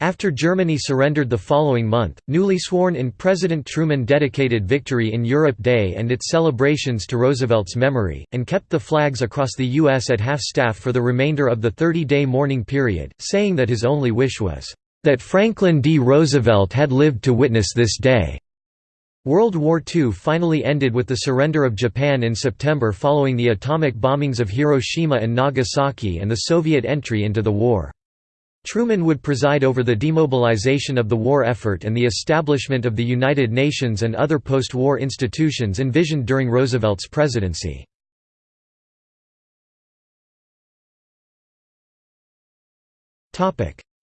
S1: After Germany surrendered the following month, newly sworn-in President Truman dedicated Victory in Europe Day and its celebrations to Roosevelt's memory, and kept the flags across the U.S. at half-staff for the remainder of the 30-day mourning period, saying that his only wish was, that Franklin D. Roosevelt had lived to witness this day. World War II finally ended with the surrender of Japan in September following the atomic bombings of Hiroshima and Nagasaki and the Soviet entry into the war. Truman would preside over the demobilization of the war effort and the establishment of the United Nations and other post-war institutions envisioned during Roosevelt's presidency.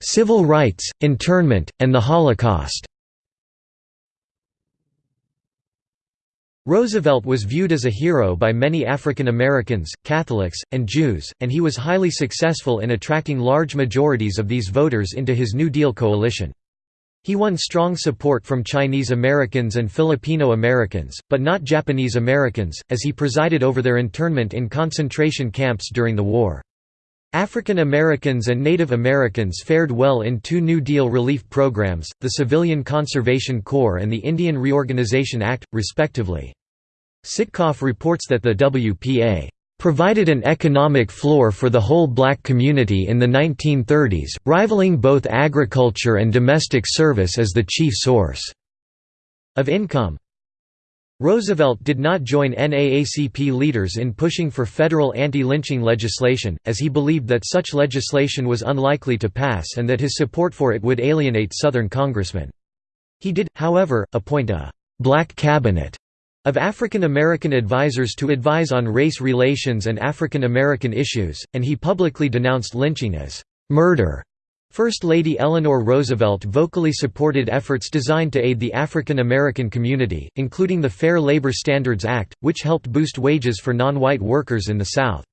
S1: Civil rights, internment, and the Holocaust Roosevelt was viewed as a hero by many African Americans, Catholics, and Jews, and he was highly successful in attracting large majorities of these voters into his New Deal coalition. He won strong support from Chinese Americans and Filipino Americans, but not Japanese Americans, as he presided over their internment in concentration camps during the war. African Americans and Native Americans fared well in two New Deal relief programs, the Civilian Conservation Corps and the Indian Reorganization Act, respectively. Sitkoff reports that the WPA provided an economic floor for the whole black community in the 1930s, rivaling both agriculture and domestic service as the chief source of income. Roosevelt did not join NAACP leaders in pushing for federal anti-lynching legislation, as he believed that such legislation was unlikely to pass and that his support for it would alienate Southern congressmen. He did, however, appoint a «black cabinet» of African American advisors to advise on race relations and African American issues, and he publicly denounced lynching as «murder» First Lady Eleanor Roosevelt vocally supported efforts designed to aid the African American community, including the Fair Labor Standards Act, which helped boost wages for non-white workers in the South.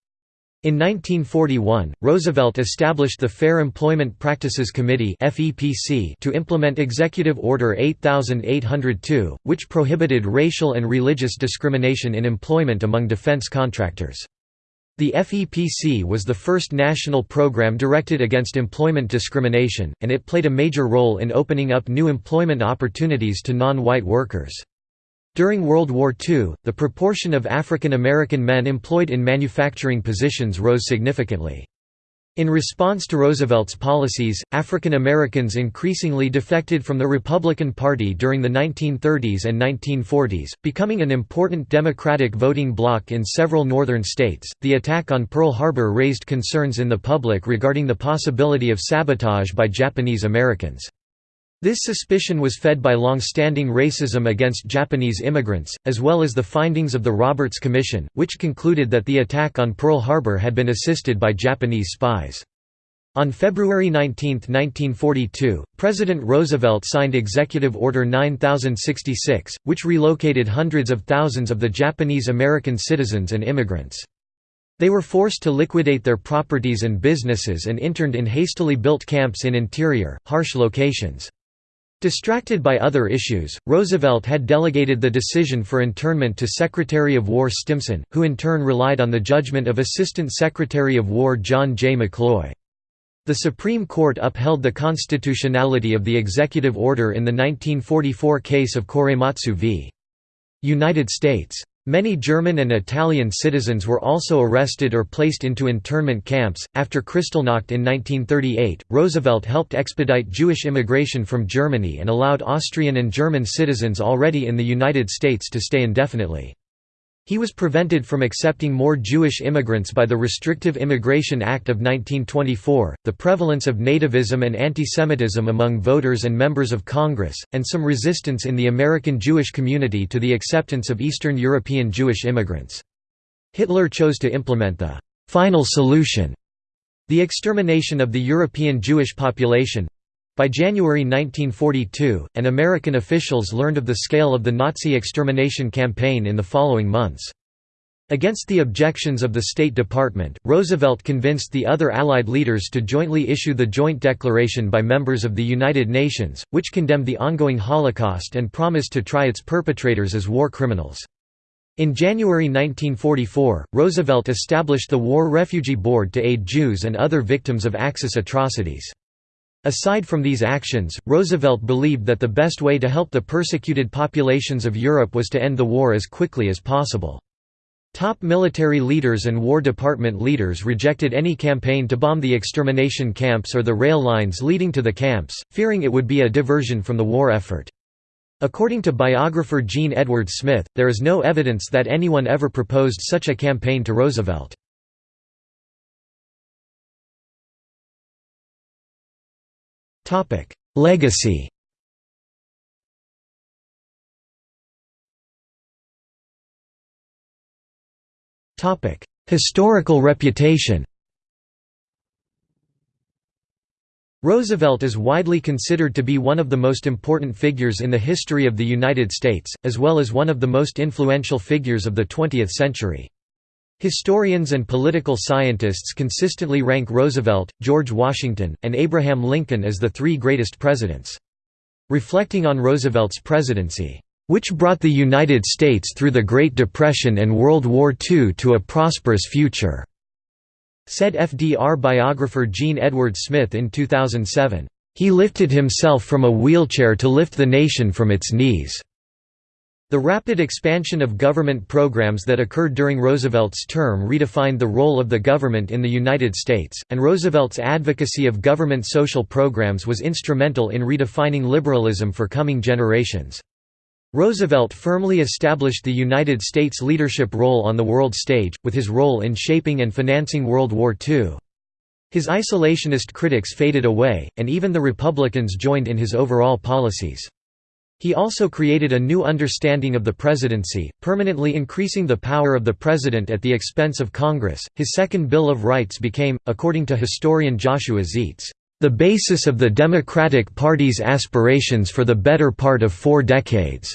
S1: In 1941, Roosevelt established the Fair Employment Practices Committee to implement Executive Order 8802, which prohibited racial and religious discrimination in employment among defense contractors. The FEPC was the first national program directed against employment discrimination, and it played a major role in opening up new employment opportunities to non-white workers. During World War II, the proportion of African American men employed in manufacturing positions rose significantly. In response to Roosevelt's policies, African Americans increasingly defected from the Republican Party during the 1930s and 1940s, becoming an important Democratic voting bloc in several northern states. The attack on Pearl Harbor raised concerns in the public regarding the possibility of sabotage by Japanese Americans. This suspicion was fed by long-standing racism against Japanese immigrants, as well as the findings of the Roberts Commission, which concluded that the attack on Pearl Harbor had been assisted by Japanese spies. On February 19, 1942, President Roosevelt signed Executive Order 9066, which relocated hundreds of thousands of the Japanese American citizens and immigrants. They were forced to liquidate their properties and businesses and interned in hastily built camps in interior, harsh locations. Distracted by other issues, Roosevelt had delegated the decision for internment to Secretary of War Stimson, who in turn relied on the judgment of Assistant Secretary of War John J. McCloy. The Supreme Court upheld the constitutionality of the executive order in the 1944 case of Korematsu v. United States. Many German and Italian citizens were also arrested or placed into internment camps. After Kristallnacht in 1938, Roosevelt helped expedite Jewish immigration from Germany and allowed Austrian and German citizens already in the United States to stay indefinitely. He was prevented from accepting more Jewish immigrants by the Restrictive Immigration Act of 1924, the prevalence of nativism and antisemitism among voters and members of Congress, and some resistance in the American Jewish community to the acceptance of Eastern European Jewish immigrants. Hitler chose to implement the «final solution» the extermination of the European Jewish population, by January 1942, and American officials learned of the scale of the Nazi extermination campaign in the following months. Against the objections of the State Department, Roosevelt convinced the other Allied leaders to jointly issue the Joint Declaration by members of the United Nations, which condemned the ongoing Holocaust and promised to try its perpetrators as war criminals. In January 1944, Roosevelt established the War Refugee Board to aid Jews and other victims of Axis atrocities. Aside from these actions, Roosevelt believed that the best way to help the persecuted populations of Europe was to end the war as quickly as possible. Top military leaders and War Department leaders rejected any campaign to bomb the extermination camps or the rail lines leading to the camps, fearing it would be a diversion from the war effort. According to biographer Jean Edward Smith, there is no evidence that anyone ever proposed such a campaign to Roosevelt. Legacy. Topic: Historical reputation. Roosevelt is widely considered to be one of the most important figures in the history of the United States, as well as one of the most influential figures of the 20th century. Historians and political scientists consistently rank Roosevelt, George Washington, and Abraham Lincoln as the three greatest presidents. Reflecting on Roosevelt's presidency, "...which brought the United States through the Great Depression and World War II to a prosperous future," said FDR biographer Jean Edward Smith in 2007. He lifted himself from a wheelchair to lift the nation from its knees. The rapid expansion of government programs that occurred during Roosevelt's term redefined the role of the government in the United States, and Roosevelt's advocacy of government social programs was instrumental in redefining liberalism for coming generations. Roosevelt firmly established the United States' leadership role on the world stage, with his role in shaping and financing World War II. His isolationist critics faded away, and even the Republicans joined in his overall policies. He also created a new understanding of the presidency, permanently increasing the power of the president at the expense of Congress. His second Bill of Rights became, according to historian Joshua Zeitz, the basis of the Democratic Party's aspirations for the better part of four decades.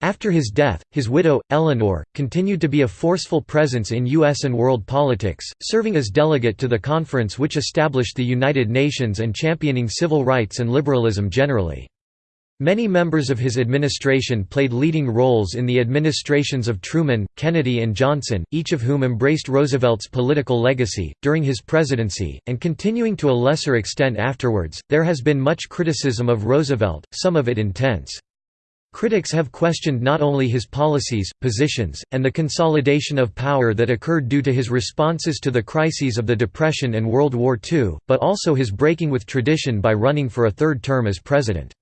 S1: After his death, his widow, Eleanor, continued to be a forceful presence in U.S. and world politics, serving as delegate to the conference which established the United Nations and championing civil rights and liberalism generally. Many members of his administration played leading roles in the administrations of Truman, Kennedy, and Johnson, each of whom embraced Roosevelt's political legacy. During his presidency, and continuing to a lesser extent afterwards, there has been much criticism of Roosevelt, some of it intense. Critics have questioned not only his policies, positions, and the consolidation of power that occurred due to his responses to the crises of the Depression and World War II, but also his breaking with tradition by running for a third term as president.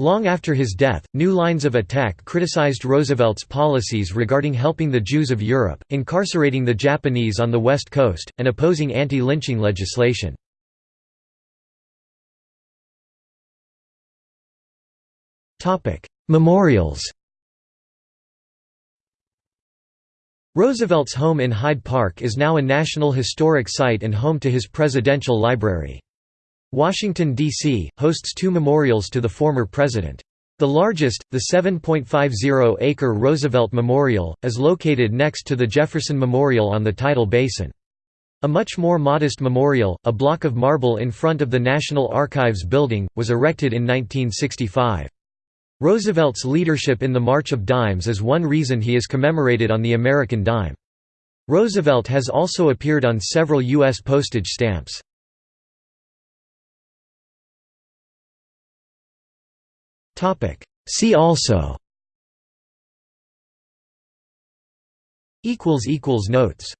S1: Long after his death, new lines of attack criticized Roosevelt's policies regarding helping the Jews of Europe, incarcerating the Japanese on the West Coast, and opposing anti-lynching legislation. Memorials Roosevelt's home in Hyde Park is now a National Historic Site and home to his presidential library. Washington, D.C., hosts two memorials to the former president. The largest, the 7.50-acre Roosevelt Memorial, is located next to the Jefferson Memorial on the tidal basin. A much more modest memorial, a block of marble in front of the National Archives building, was erected in 1965. Roosevelt's leadership in the March of Dimes is one reason he is commemorated on the American dime. Roosevelt has also appeared on several U.S. postage stamps. See also. Equals equals Notes